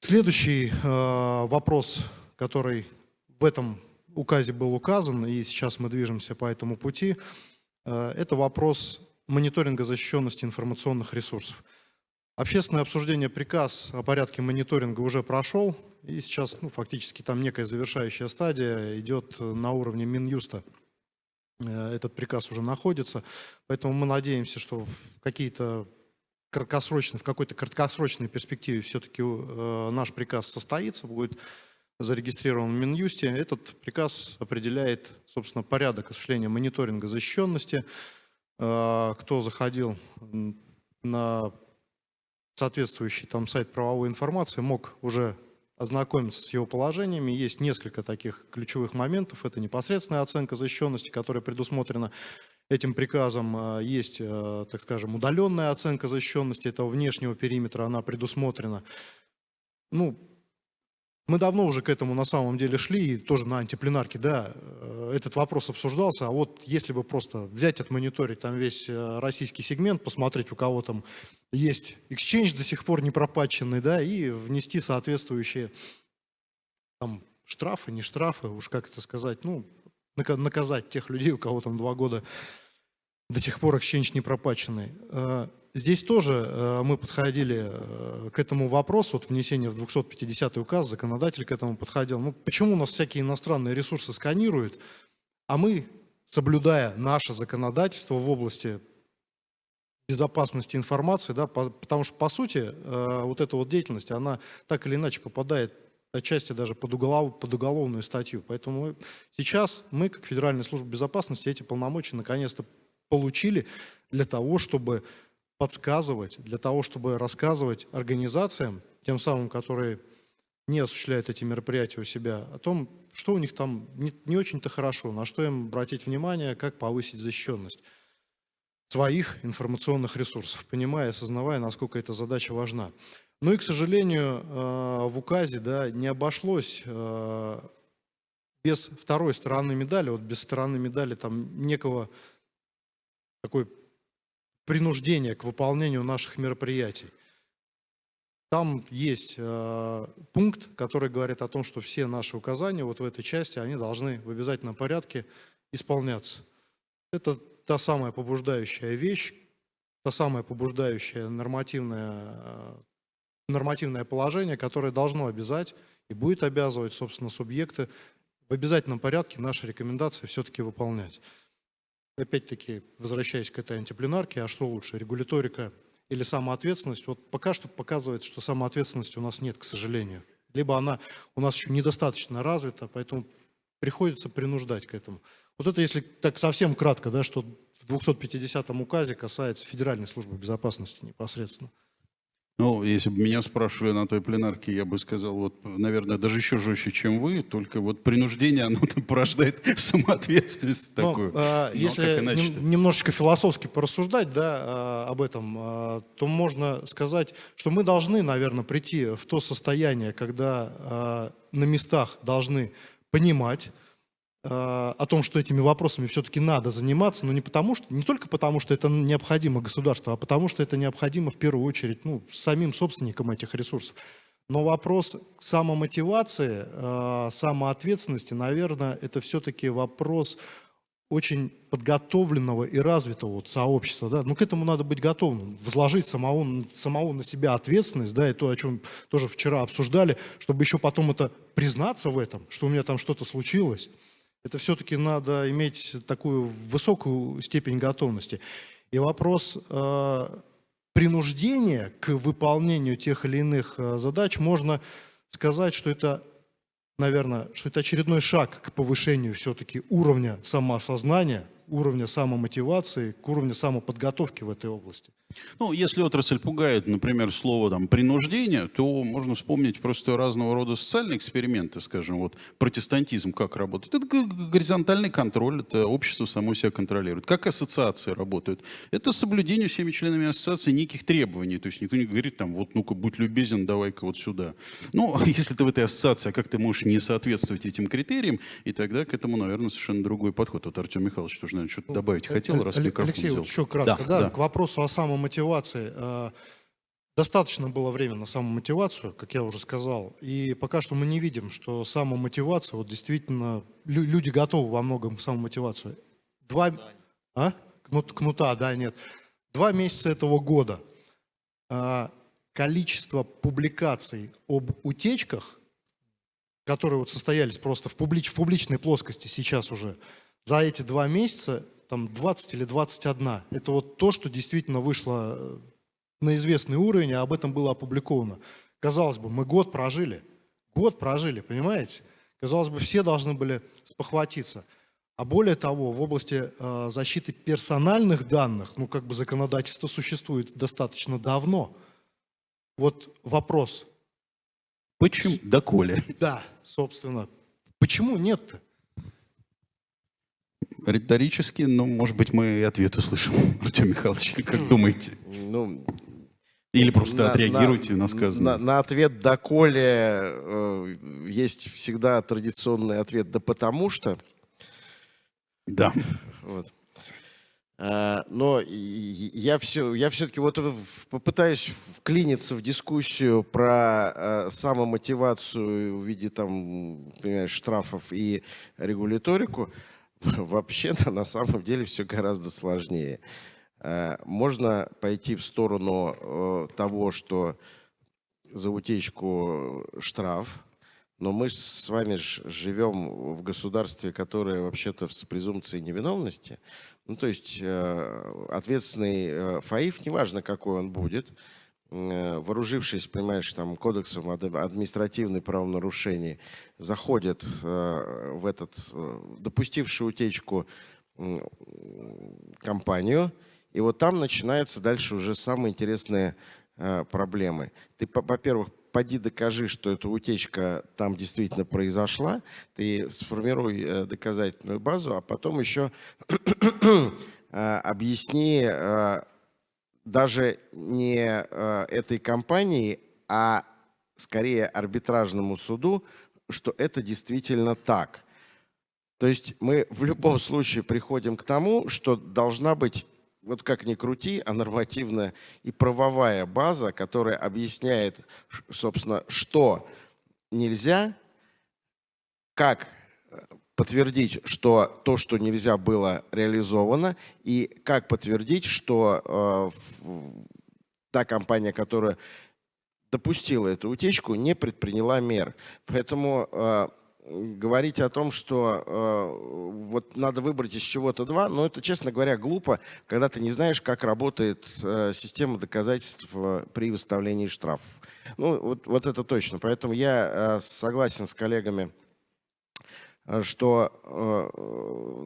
Следующий э, вопрос, который в этом указе был указан, и сейчас мы движемся по этому пути, э, это вопрос мониторинга защищенности информационных ресурсов. Общественное обсуждение приказ о порядке мониторинга уже прошел, и сейчас ну, фактически там некая завершающая стадия идет на уровне Минюста. Э, этот приказ уже находится, поэтому мы надеемся, что какие-то краткосрочной, в какой-то краткосрочной перспективе все-таки э, наш приказ состоится, будет зарегистрирован в Минюсте. Этот приказ определяет, собственно, порядок осуществления мониторинга защищенности. Э, кто заходил на соответствующий там сайт правовой информации, мог уже ознакомиться с его положениями. Есть несколько таких ключевых моментов. Это непосредственная оценка защищенности, которая предусмотрена этим приказом э, есть, э, так скажем, удаленная оценка защищенности этого внешнего периметра, она предусмотрена. Ну, мы давно уже к этому на самом деле шли, и тоже на антипленарке, да, э, этот вопрос обсуждался, а вот если бы просто взять, отмониторить там весь российский сегмент, посмотреть, у кого там есть exchange до сих пор не пропатченный, да, и внести соответствующие там штрафы, не штрафы, уж как это сказать, ну, наказать тех людей, у кого там два года до сих пор exchange не пропаченный. Э, здесь тоже э, мы подходили э, к этому вопросу, вот внесение в 250 указ, законодатель к этому подходил. Ну, почему у нас всякие иностранные ресурсы сканируют, а мы, соблюдая наше законодательство в области безопасности информации, да, потому что, по сути, вот эта вот деятельность, она так или иначе попадает отчасти даже под, уголов, под уголовную статью. Поэтому сейчас мы, как Федеральная служба безопасности, эти полномочия наконец-то получили для того, чтобы подсказывать, для того, чтобы рассказывать организациям, тем самым, которые не осуществляют эти мероприятия у себя, о том, что у них там не, не очень-то хорошо, на что им обратить внимание, как повысить защищенность своих информационных ресурсов, понимая, осознавая, насколько эта задача важна. Ну и, к сожалению, э, в указе да, не обошлось э, без второй стороны медали, вот без стороны медали там некого такой принуждения к выполнению наших мероприятий. Там есть э, пункт, который говорит о том, что все наши указания вот в этой части, они должны в обязательном порядке исполняться. Это та самая побуждающая вещь, та самая побуждающая нормативная нормативное положение, которое должно обязать и будет обязывать, собственно, субъекты в обязательном порядке наши рекомендации все-таки выполнять. Опять-таки, возвращаясь к этой антипленарке, а что лучше, регуляторика или самоответственность? Вот пока что показывает, что самоответственности у нас нет, к сожалению. Либо она у нас еще недостаточно развита, поэтому приходится принуждать к этому. Вот это, если так совсем кратко, да, что в 250 указе касается Федеральной службы безопасности непосредственно. Ну, если бы меня спрашивали на той пленарке, я бы сказал, вот, наверное, даже еще жестче, чем вы, только вот принуждение, оно порождает самоответственность Но, такую. А, Но если нем, немножечко философски порассуждать да, а, об этом, а, то можно сказать, что мы должны, наверное, прийти в то состояние, когда а, на местах должны понимать, о том, что этими вопросами все-таки надо заниматься, но не потому что, не только потому, что это необходимо государству, а потому что это необходимо в первую очередь ну, самим собственникам этих ресурсов. Но вопрос самомотивации, э, самоответственности, наверное, это все-таки вопрос очень подготовленного и развитого вот сообщества, да, ну к этому надо быть готовым, возложить самого, самого на себя ответственность, да, и то, о чем тоже вчера обсуждали, чтобы еще потом это признаться в этом, что у меня там что-то случилось, это все-таки надо иметь такую высокую степень готовности. И вопрос э, принуждения к выполнению тех или иных э, задач можно сказать, что это наверное, что это очередной шаг к повышению все-таки уровня самоосознания, уровня самомотивации, к уровню самоподготовки в этой области. Ну, если отрасль пугает, например, слово там принуждение, то можно вспомнить просто разного рода социальные эксперименты, скажем, вот протестантизм как работает. Это горизонтальный контроль, это общество само себя контролирует. Как ассоциации работают? Это соблюдение всеми членами ассоциации неких требований. То есть никто не говорит там, вот ну-ка, будь любезен, давай-ка вот сюда. Ну, если ты в этой ассоциации, а как ты можешь не соответствовать этим критериям, и тогда к этому, наверное, совершенно другой подход. Вот Артем Михайлович тоже, наверное, что-то добавить хотел, раз Алексей, Алексей вот еще кратко, да, да, к вопросу о самом самомотивации. Э, достаточно было времени на самомотивацию, как я уже сказал, и пока что мы не видим, что самомотивация, вот действительно, люди готовы во многом к самомотивацию. Два... А? Кнут, кнута, да, нет. Два месяца этого года э, количество публикаций об утечках, которые вот состоялись просто в, публич, в публичной плоскости сейчас уже, за эти два месяца там 20 или 21. Это вот то, что действительно вышло э, на известный уровень, а об этом было опубликовано. Казалось бы, мы год прожили, год прожили, понимаете? Казалось бы, все должны были спохватиться. А более того, в области э, защиты персональных данных, ну как бы законодательство существует достаточно давно. Вот вопрос. Почему? Доколе? Да, собственно. Почему нет-то? Риторически, но, может быть, мы и ответ услышим. Артем Михайлович, как думаете? Ну, Или просто на, отреагируйте на, на сказанное. На, на ответ «доколе» э, есть всегда традиционный ответ «да потому что». Да. Вот. А, но я, все, я все-таки вот попытаюсь вклиниться в дискуссию про а, самомотивацию в виде там, понимаешь, штрафов и регуляторику. Вообще на самом деле все гораздо сложнее. Э, можно пойти в сторону э, того, что за утечку штраф, но мы с вами живем в государстве, которое вообще-то с презумпцией невиновности. Ну, то есть э, ответственный ФАИФ, неважно какой он будет, Э, вооружившись, понимаешь, там, кодексом административных правонарушений, заходят э, в этот, э, допустивший утечку компанию, и вот там начинаются дальше уже самые интересные проблемы. Ты, во-первых, поди докажи, что эта утечка там действительно произошла, ты сформируй доказательную базу, а потом еще объясни даже не э, этой компании, а скорее арбитражному суду, что это действительно так. То есть мы в любом случае приходим к тому, что должна быть, вот как ни крути, а нормативная и правовая база, которая объясняет, собственно, что нельзя, как подтвердить, что то, что нельзя было реализовано, и как подтвердить, что э, та компания, которая допустила эту утечку, не предприняла мер. Поэтому э, говорить о том, что э, вот надо выбрать из чего-то два, ну это, честно говоря, глупо, когда ты не знаешь, как работает э, система доказательств э, при выставлении штрафов. Ну вот, вот это точно. Поэтому я э, согласен с коллегами, что э,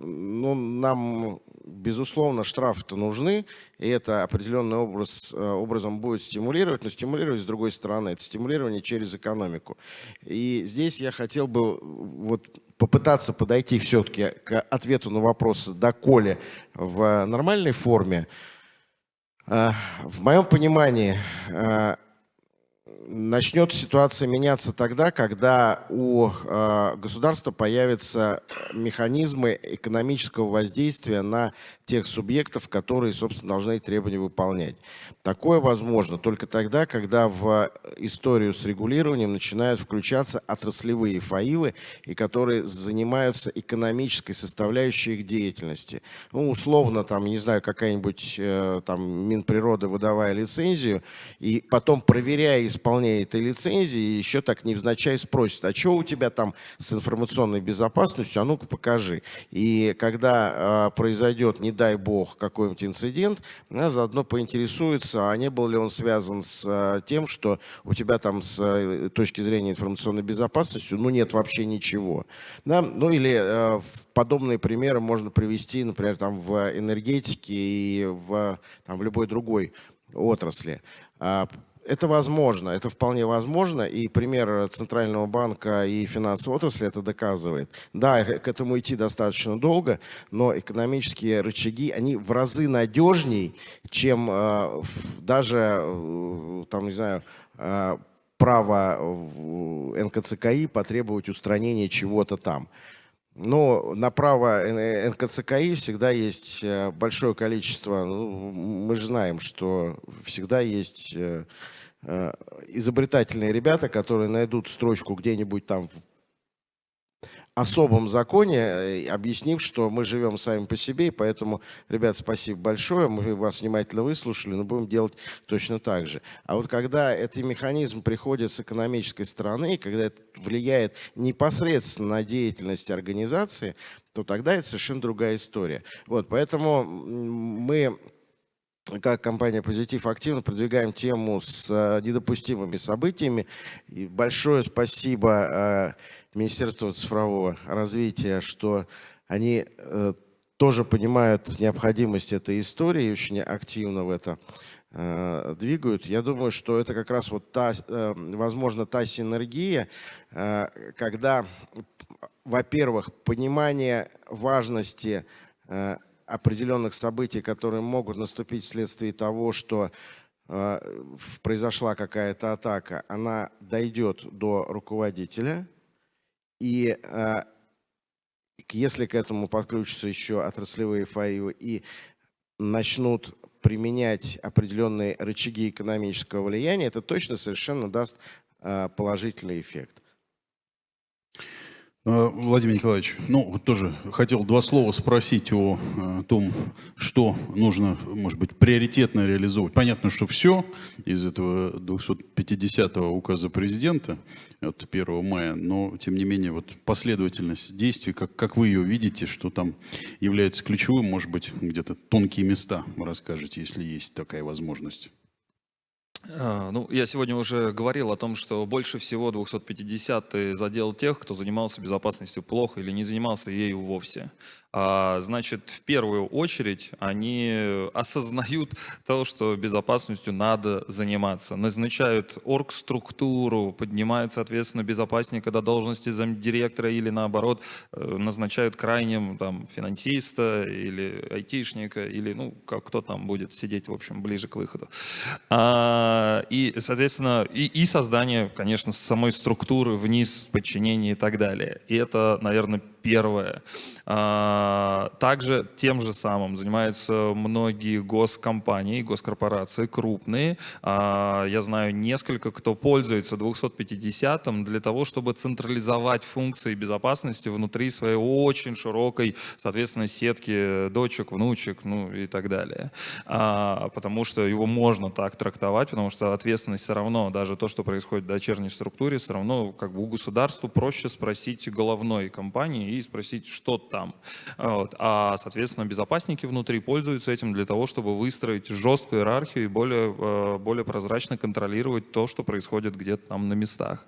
ну, нам, безусловно, штрафы-то нужны, и это определенный образ, э, образом будет стимулировать, но стимулировать с другой стороны, это стимулирование через экономику. И здесь я хотел бы вот попытаться подойти все-таки к ответу на вопрос доколе в нормальной форме. В моем понимании начнет ситуация меняться тогда, когда у э, государства появятся механизмы экономического воздействия на тех субъектов, которые, собственно, должны требования выполнять. Такое возможно только тогда, когда в историю с регулированием начинают включаться отраслевые ФАИВы, и которые занимаются экономической составляющей их деятельности. Ну, условно, там, не знаю, какая-нибудь э, там Минприроды, выдавая лицензию, и потом, проверяя исполнение этой лицензии, еще так невзначай спросит, а что у тебя там с информационной безопасностью, а ну-ка покажи. И когда э, произойдет, не дай бог, какой-нибудь инцидент, она заодно поинтересуется, а не был ли он связан с а, тем, что у тебя там с а, точки зрения информационной безопасности, ну, нет вообще ничего. Да? Ну, или а, подобные примеры можно привести, например, там в энергетике и в, там, в любой другой отрасли. Это возможно, это вполне возможно, и пример Центрального банка и финансовой отрасли это доказывает. Да, к этому идти достаточно долго, но экономические рычаги, они в разы надежней, чем э, даже, э, там, не знаю, э, право НКЦКИ потребовать устранения чего-то там. Но на право НКЦКИ всегда есть э, большое количество, ну, мы же знаем, что всегда есть э, э, изобретательные ребята, которые найдут строчку где-нибудь там особом законе, э, объяснив, что мы живем сами по себе, и поэтому, ребят, спасибо большое, мы вас внимательно выслушали, но будем делать точно так же. А вот когда этот механизм приходит с экономической стороны, когда это влияет непосредственно на деятельность организации, то тогда это совершенно другая история. Вот, поэтому мы как компания «Позитив» активно продвигаем тему с э, недопустимыми событиями. И большое спасибо э, Министерства цифрового развития, что они э, тоже понимают необходимость этой истории и очень активно в это э, двигают. Я думаю, что это как раз вот та, э, возможно, та синергия, когда, во-первых, понимание важности определенных событий, которые могут наступить вследствие того, что произошла какая-то атака, она дойдет до руководителя – и а, если к этому подключатся еще отраслевые ФАИВы и начнут применять определенные рычаги экономического влияния, это точно совершенно даст а, положительный эффект. Э, Владимир Николаевич, ну, тоже хотел два слова спросить о, о э, том, что нужно, может быть, приоритетно реализовывать. Понятно, что все из этого 250-го указа президента от 1 мая, но, тем не менее, вот последовательность действий, как, как вы ее видите, что там является ключевым, может быть, где-то тонкие места расскажете, если есть такая возможность. А, ну, я сегодня уже говорил о том, что больше всего 250-й задел тех, кто занимался безопасностью плохо или не занимался ею вовсе. А, значит, в первую очередь они осознают то, что безопасностью надо заниматься. Назначают оргструктуру, поднимают, соответственно, безопасника до должности замдиректора или наоборот э, назначают крайним там, финансиста или айтишника или ну, как, кто там будет сидеть, в общем, ближе к выходу. А, и, соответственно, и, и создание, конечно, самой структуры вниз, подчинения и так далее. И это, наверное, первое. А, также тем же самым занимаются многие госкомпании, госкорпорации крупные. А, я знаю несколько, кто пользуется 250 для того, чтобы централизовать функции безопасности внутри своей очень широкой, соответственно, сетки дочек, внучек, ну и так далее. А, потому что его можно так трактовать, потому что ответственность все равно, даже то, что происходит в дочерней структуре, все равно как бы у государства проще спросить головной компании и спросить, что там. Вот. А, соответственно, безопасники внутри пользуются этим для того, чтобы выстроить жесткую иерархию и более, э, более прозрачно контролировать то, что происходит где-то там на местах.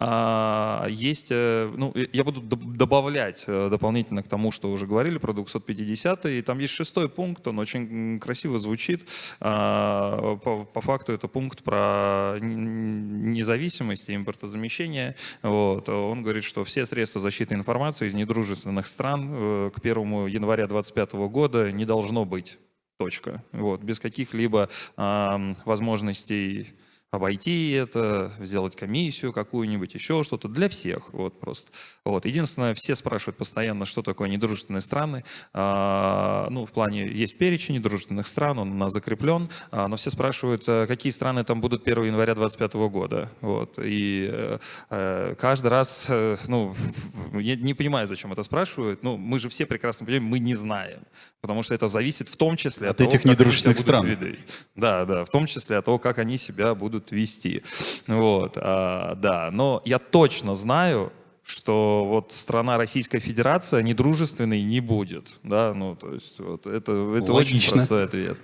А, есть, э, ну, я буду добавлять э, дополнительно к тому, что уже говорили про 250 и там есть шестой пункт, он очень красиво звучит. А, по, по факту это пункт про независимость и импортозамещение. Вот. Он говорит, что все средства защиты информации из недружественных стран э, к 1 января 2025 года не должно быть. Точка. Вот. Без каких-либо возможностей обойти это, сделать комиссию какую-нибудь, еще что-то, для всех, вот просто. Вот. Единственное, все спрашивают постоянно, что такое недружественные страны, а, ну, в плане, есть перечень недружественных стран, он у нас закреплен, а, но все спрашивают, а, какие страны там будут 1 января 2025 года, вот, и э, э, каждый раз, э, ну, я не понимаю, зачем это спрашивают, ну, мы же все прекрасно понимаем, мы не знаем, потому что это зависит в том числе от, От того, этих они недружественных стран. Да, да, в том числе от того, как они себя будут вести. Вот, а, да, но я точно знаю, что вот страна Российская Федерация недружественной не будет, да, ну, то есть вот это, это очень Логично. простой ответ.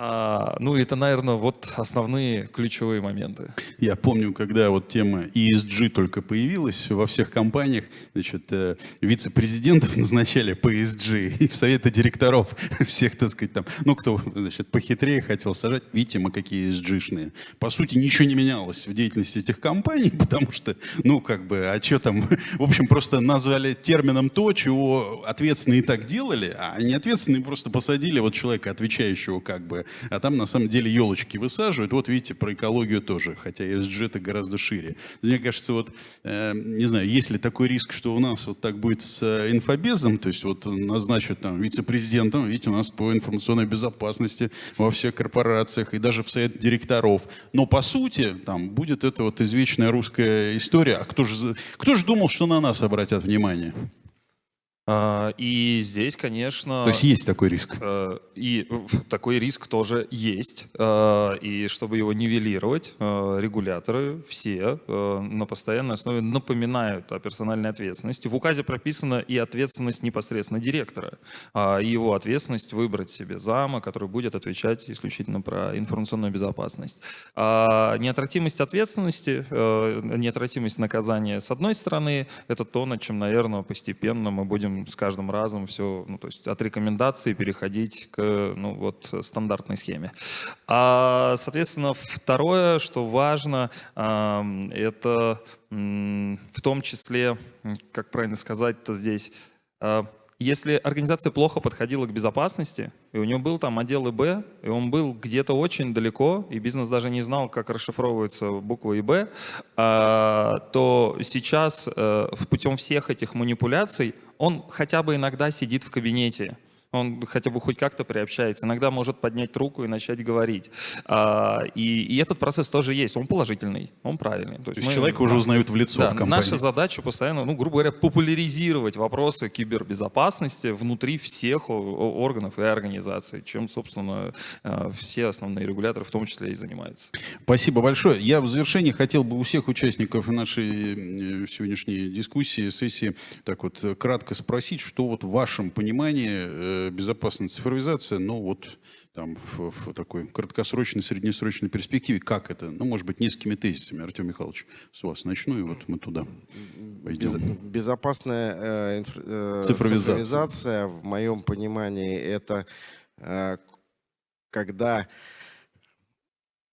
А, ну, это, наверное, вот основные ключевые моменты. Я помню, когда вот тема ESG только появилась во всех компаниях, значит, э, вице-президентов назначали по ESG, и в советы директоров всех, так сказать, там, ну, кто, значит, похитрее хотел сажать, видите, мы какие ESG-шные. По сути, ничего не менялось в деятельности этих компаний, потому что, ну, как бы, а что там, в общем, просто назвали термином то, чего ответственные и так делали, а неответственные просто посадили вот человека, отвечающего как бы, а там на самом деле елочки высаживают. Вот видите, про экологию тоже, хотя ESG это гораздо шире. Мне кажется, вот, э, не знаю, есть ли такой риск, что у нас вот так будет с э, инфобезом, то есть вот назначат там вице-президентом, видите, у нас по информационной безопасности во всех корпорациях и даже в совет директоров. Но по сути там будет эта вот извечная русская история. А кто же, кто же думал, что на нас обратят внимание? А, И здесь, конечно... То есть есть такой риск. Э, И такой риск тоже есть. Э, И чтобы его нивелировать, э, регуляторы все э, на постоянной основе напоминают о персональной ответственности. В указе прописана и ответственность непосредственно директора, а, и его ответственность выбрать себе зама, который будет отвечать исключительно про информационную безопасность. А Неотвратимость ответственности, э, неотвратимость наказания, с одной стороны, это то, над чем, наверное, постепенно мы будем с каждым разом все, ну, то есть от рекомендаций переходить к ну, вот, стандартной схеме. А, соответственно, второе, что важно, это в том числе, как правильно сказать-то здесь, а, если организация плохо подходила к безопасности, и у него был там отдел ИБ, и он был где-то очень далеко, и бизнес даже не знал, как расшифровывается буква ИБ, а, то сейчас э, путем всех этих манипуляций он хотя бы иногда сидит в кабинете. Он хотя бы хоть как-то приобщается. Иногда может поднять руку и начать говорить. А, И, и этот процесс тоже есть. Он положительный, он правильный. То есть мы- человека уже узнают в лицо да, в компании. наша задача постоянно, ну, грубо говоря, популяризировать вопросы кибербезопасности внутри всех органов и организаций, чем, собственно, э, все основные регуляторы в том числе и занимаются. Спасибо большое. Я в завершении хотел бы у всех участников нашей э, сегодняшней дискуссии, сессии, так вот э, кратко спросить, что вот в вашем понимании безопасная цифровизация, ну вот там в, в такой краткосрочной, среднесрочной перспективе, как это? Ну, может быть, несколькими тезисами. Артем Михайлович, с вас начну, и вот мы туда пойдем. безопасная э, инфра- э, Цифровизация. цифровизация, в моем понимании, это э, когда,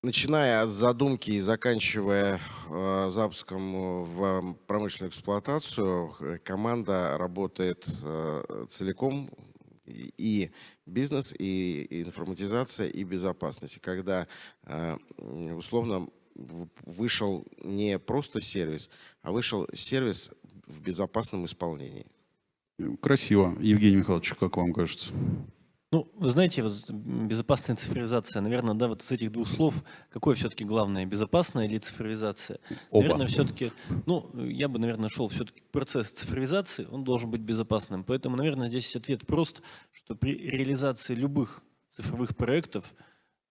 начиная от задумки и заканчивая э, запуском э, в промышленную эксплуатацию, э, команда работает э, целиком и- бизнес, и информатизация, и безопасность. И Когда м, условно вышел не просто сервис, а вышел сервис в безопасном исполнении. Красиво. Евгений Михайлович, как вам кажется? Ну, вы знаете, вот безопасная цифровизация, наверное, да, вот из этих двух слов, какое все-таки главное, безопасная или цифровизация? Оба. Наверное, все-таки, ну, я бы, наверное, шел все-таки процесс цифровизации, он должен быть безопасным. Поэтому, наверное, здесь ответ прост, что при реализации любых цифровых проектов,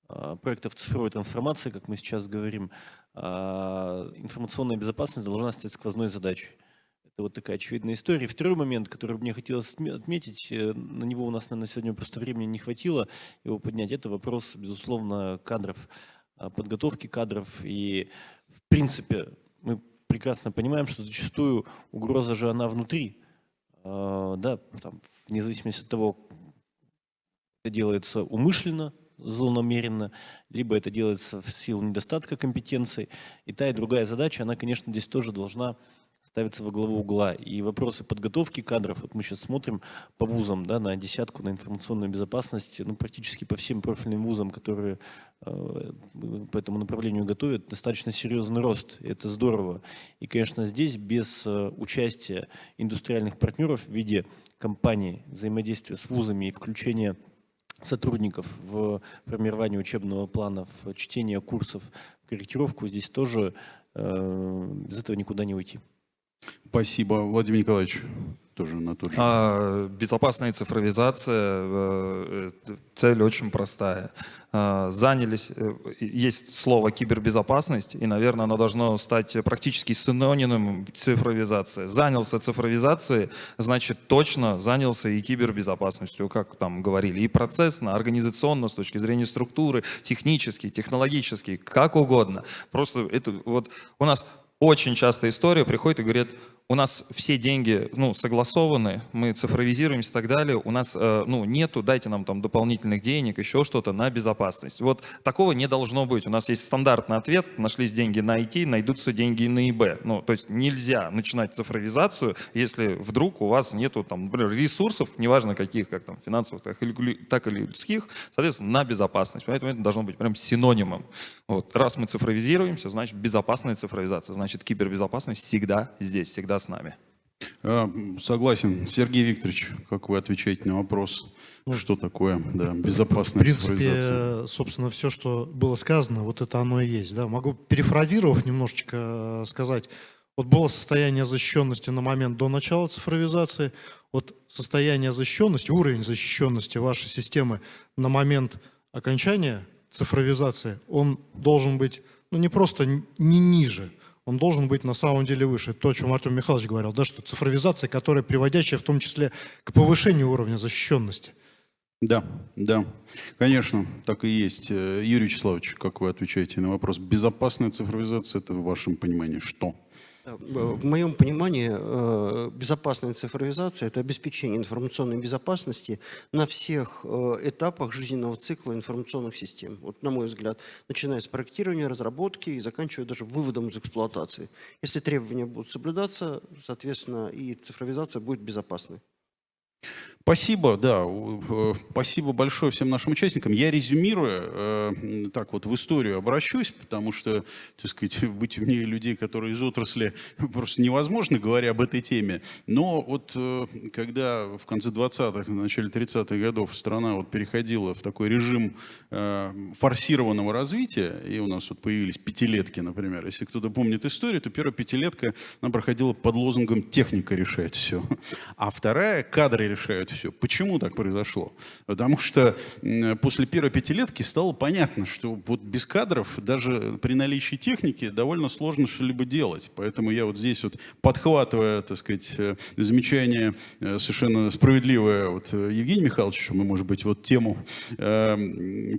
а, проектов цифровой трансформации, как мы сейчас говорим, а, информационная безопасность должна стать сквозной задачей. Это вот такая очевидная история. И второй момент, который мне хотелось отме- отметить, э, на него у нас, наверное, сегодня просто времени не хватило его поднять, это вопрос, безусловно, кадров, а, подготовки кадров. И, в принципе, мы прекрасно понимаем, что зачастую угроза же она внутри. А, Да, там, вне зависимости от того, это делается умышленно, злонамеренно, либо это делается в силу недостатка компетенций. И та, и другая задача, она, конечно, здесь тоже должна ставится во главу угла. И вопросы подготовки кадров, вот мы сейчас смотрим по вузам, да, на десятку, на информационную безопасность, ну, практически по всем профильным вузам, которые э, по этому направлению готовят, достаточно серьезный рост. Это здорово. И, конечно, здесь без э, участия индустриальных партнеров в виде компаний, взаимодействия с вузами и включения сотрудников в формирование учебного плана, в чтение курсов, в корректировку, здесь тоже э, без этого никуда не уйти. Спасибо, Владимир Николаевич. Тоже на тот же. А, безопасная цифровизация, э, э, цель очень простая. А, занялись, э, есть слово кибербезопасность, и, наверное, оно должно стать практически синонимом цифровизации. Занялся цифровизацией, значит, точно занялся и кибербезопасностью, как там говорили, и процессно, организационно, с точки зрения структуры, технически, технологически, как угодно. Просто это вот у нас очень часто история приходит и говорит, у нас все деньги ну, согласованы, мы цифровизируемся и так далее, у нас э, ну, нету, дайте нам там дополнительных денег, еще что-то на безопасность. Вот такого не должно быть. У нас есть стандартный ответ, нашлись деньги на IT, найдутся деньги на ИБ. Ну, то есть нельзя начинать цифровизацию, если вдруг у вас нету там, например, ресурсов, неважно каких, как там финансовых, так или, так или людских, соответственно, на безопасность. Поэтому это должно быть прям синонимом. Вот. Раз мы цифровизируемся, значит безопасная цифровизация, значит кибербезопасность всегда здесь, всегда с нами. А, Согласен. Сергей Викторович, как вы отвечаете на вопрос, что такое да, В безопасная принципе, цифровизация? собственно, все, что было сказано, вот это оно и есть. Да? Могу, перефразировав немножечко, э, сказать, вот было состояние защищенности на момент до начала цифровизации, вот состояние защищенности, уровень защищенности вашей системы на момент окончания цифровизации, он должен быть ну, не просто не ниже, он должен быть на самом деле выше. То, о чем Артем Михайлович говорил, да, что цифровизация, которая приводящая в том числе к повышению уровня защищенности. Да, да, конечно, так и есть. Э, Юрий Вячеславович, как вы отвечаете на вопрос? Безопасная цифровизация, это в вашем понимании что? Да, В моем понимании э, безопасная цифровизация – это обеспечение информационной безопасности на всех э, этапах жизненного цикла информационных систем. Вот на мой взгляд, начиная с проектирования, разработки и заканчивая даже выводом из эксплуатации. Если требования будут соблюдаться, соответственно, и цифровизация будет безопасной. Спасибо, да, э, спасибо большое всем нашим участникам. Я резюмируя, э, так вот в историю обращусь, потому что, так сказать, быть умнее людей, которые из отрасли, просто невозможно, говоря об этой теме. Но вот э, когда в конце 20-х, в начале 30-х годов страна вот переходила в такой режим форсированного развития, и у нас вот появились пятилетки, например, если кто-то помнит историю, то первая пятилетка, она проходила под лозунгом «техника решает все», а вторая «кадры решают все». Почему так произошло? Потому что после первой пятилетки стало понятно, что вот без кадров даже при наличии техники довольно сложно что-либо делать. Поэтому я вот здесь вот подхватывая, так сказать, э, замечание э, совершенно справедливое вот э, Евгения Михайловича, что мы, может быть, вот тему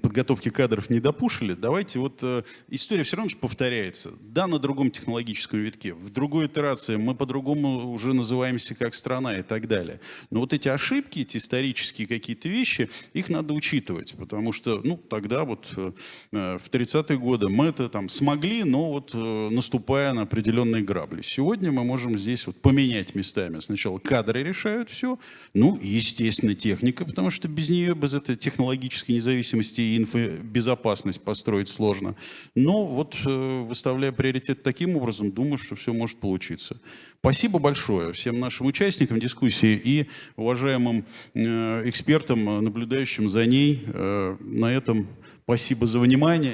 подготовки кадров не допушили, давайте вот история все равно же повторяется. Да, на другом технологическом витке, в другой итерации мы по-другому уже называемся как страна и так далее. Но вот эти ошибки, эти исторические какие-то вещи, их надо учитывать, потому что, ну, тогда вот э, э, в 30-е годы мы это там смогли, но вот э, наступая на определенные грабли. Сегодня мы можем здесь вот поменять местами. Сначала кадры решают все, ну, естественно, техника, потому что без нее, без этой технологической независимости и инфобезопасность построить сложно. Но вот выставляя приоритет таким образом, думаю, что все может получиться. Спасибо большое всем нашим участникам дискуссии и уважаемым э, экспертам, наблюдающим за ней. Э, На этом спасибо за внимание.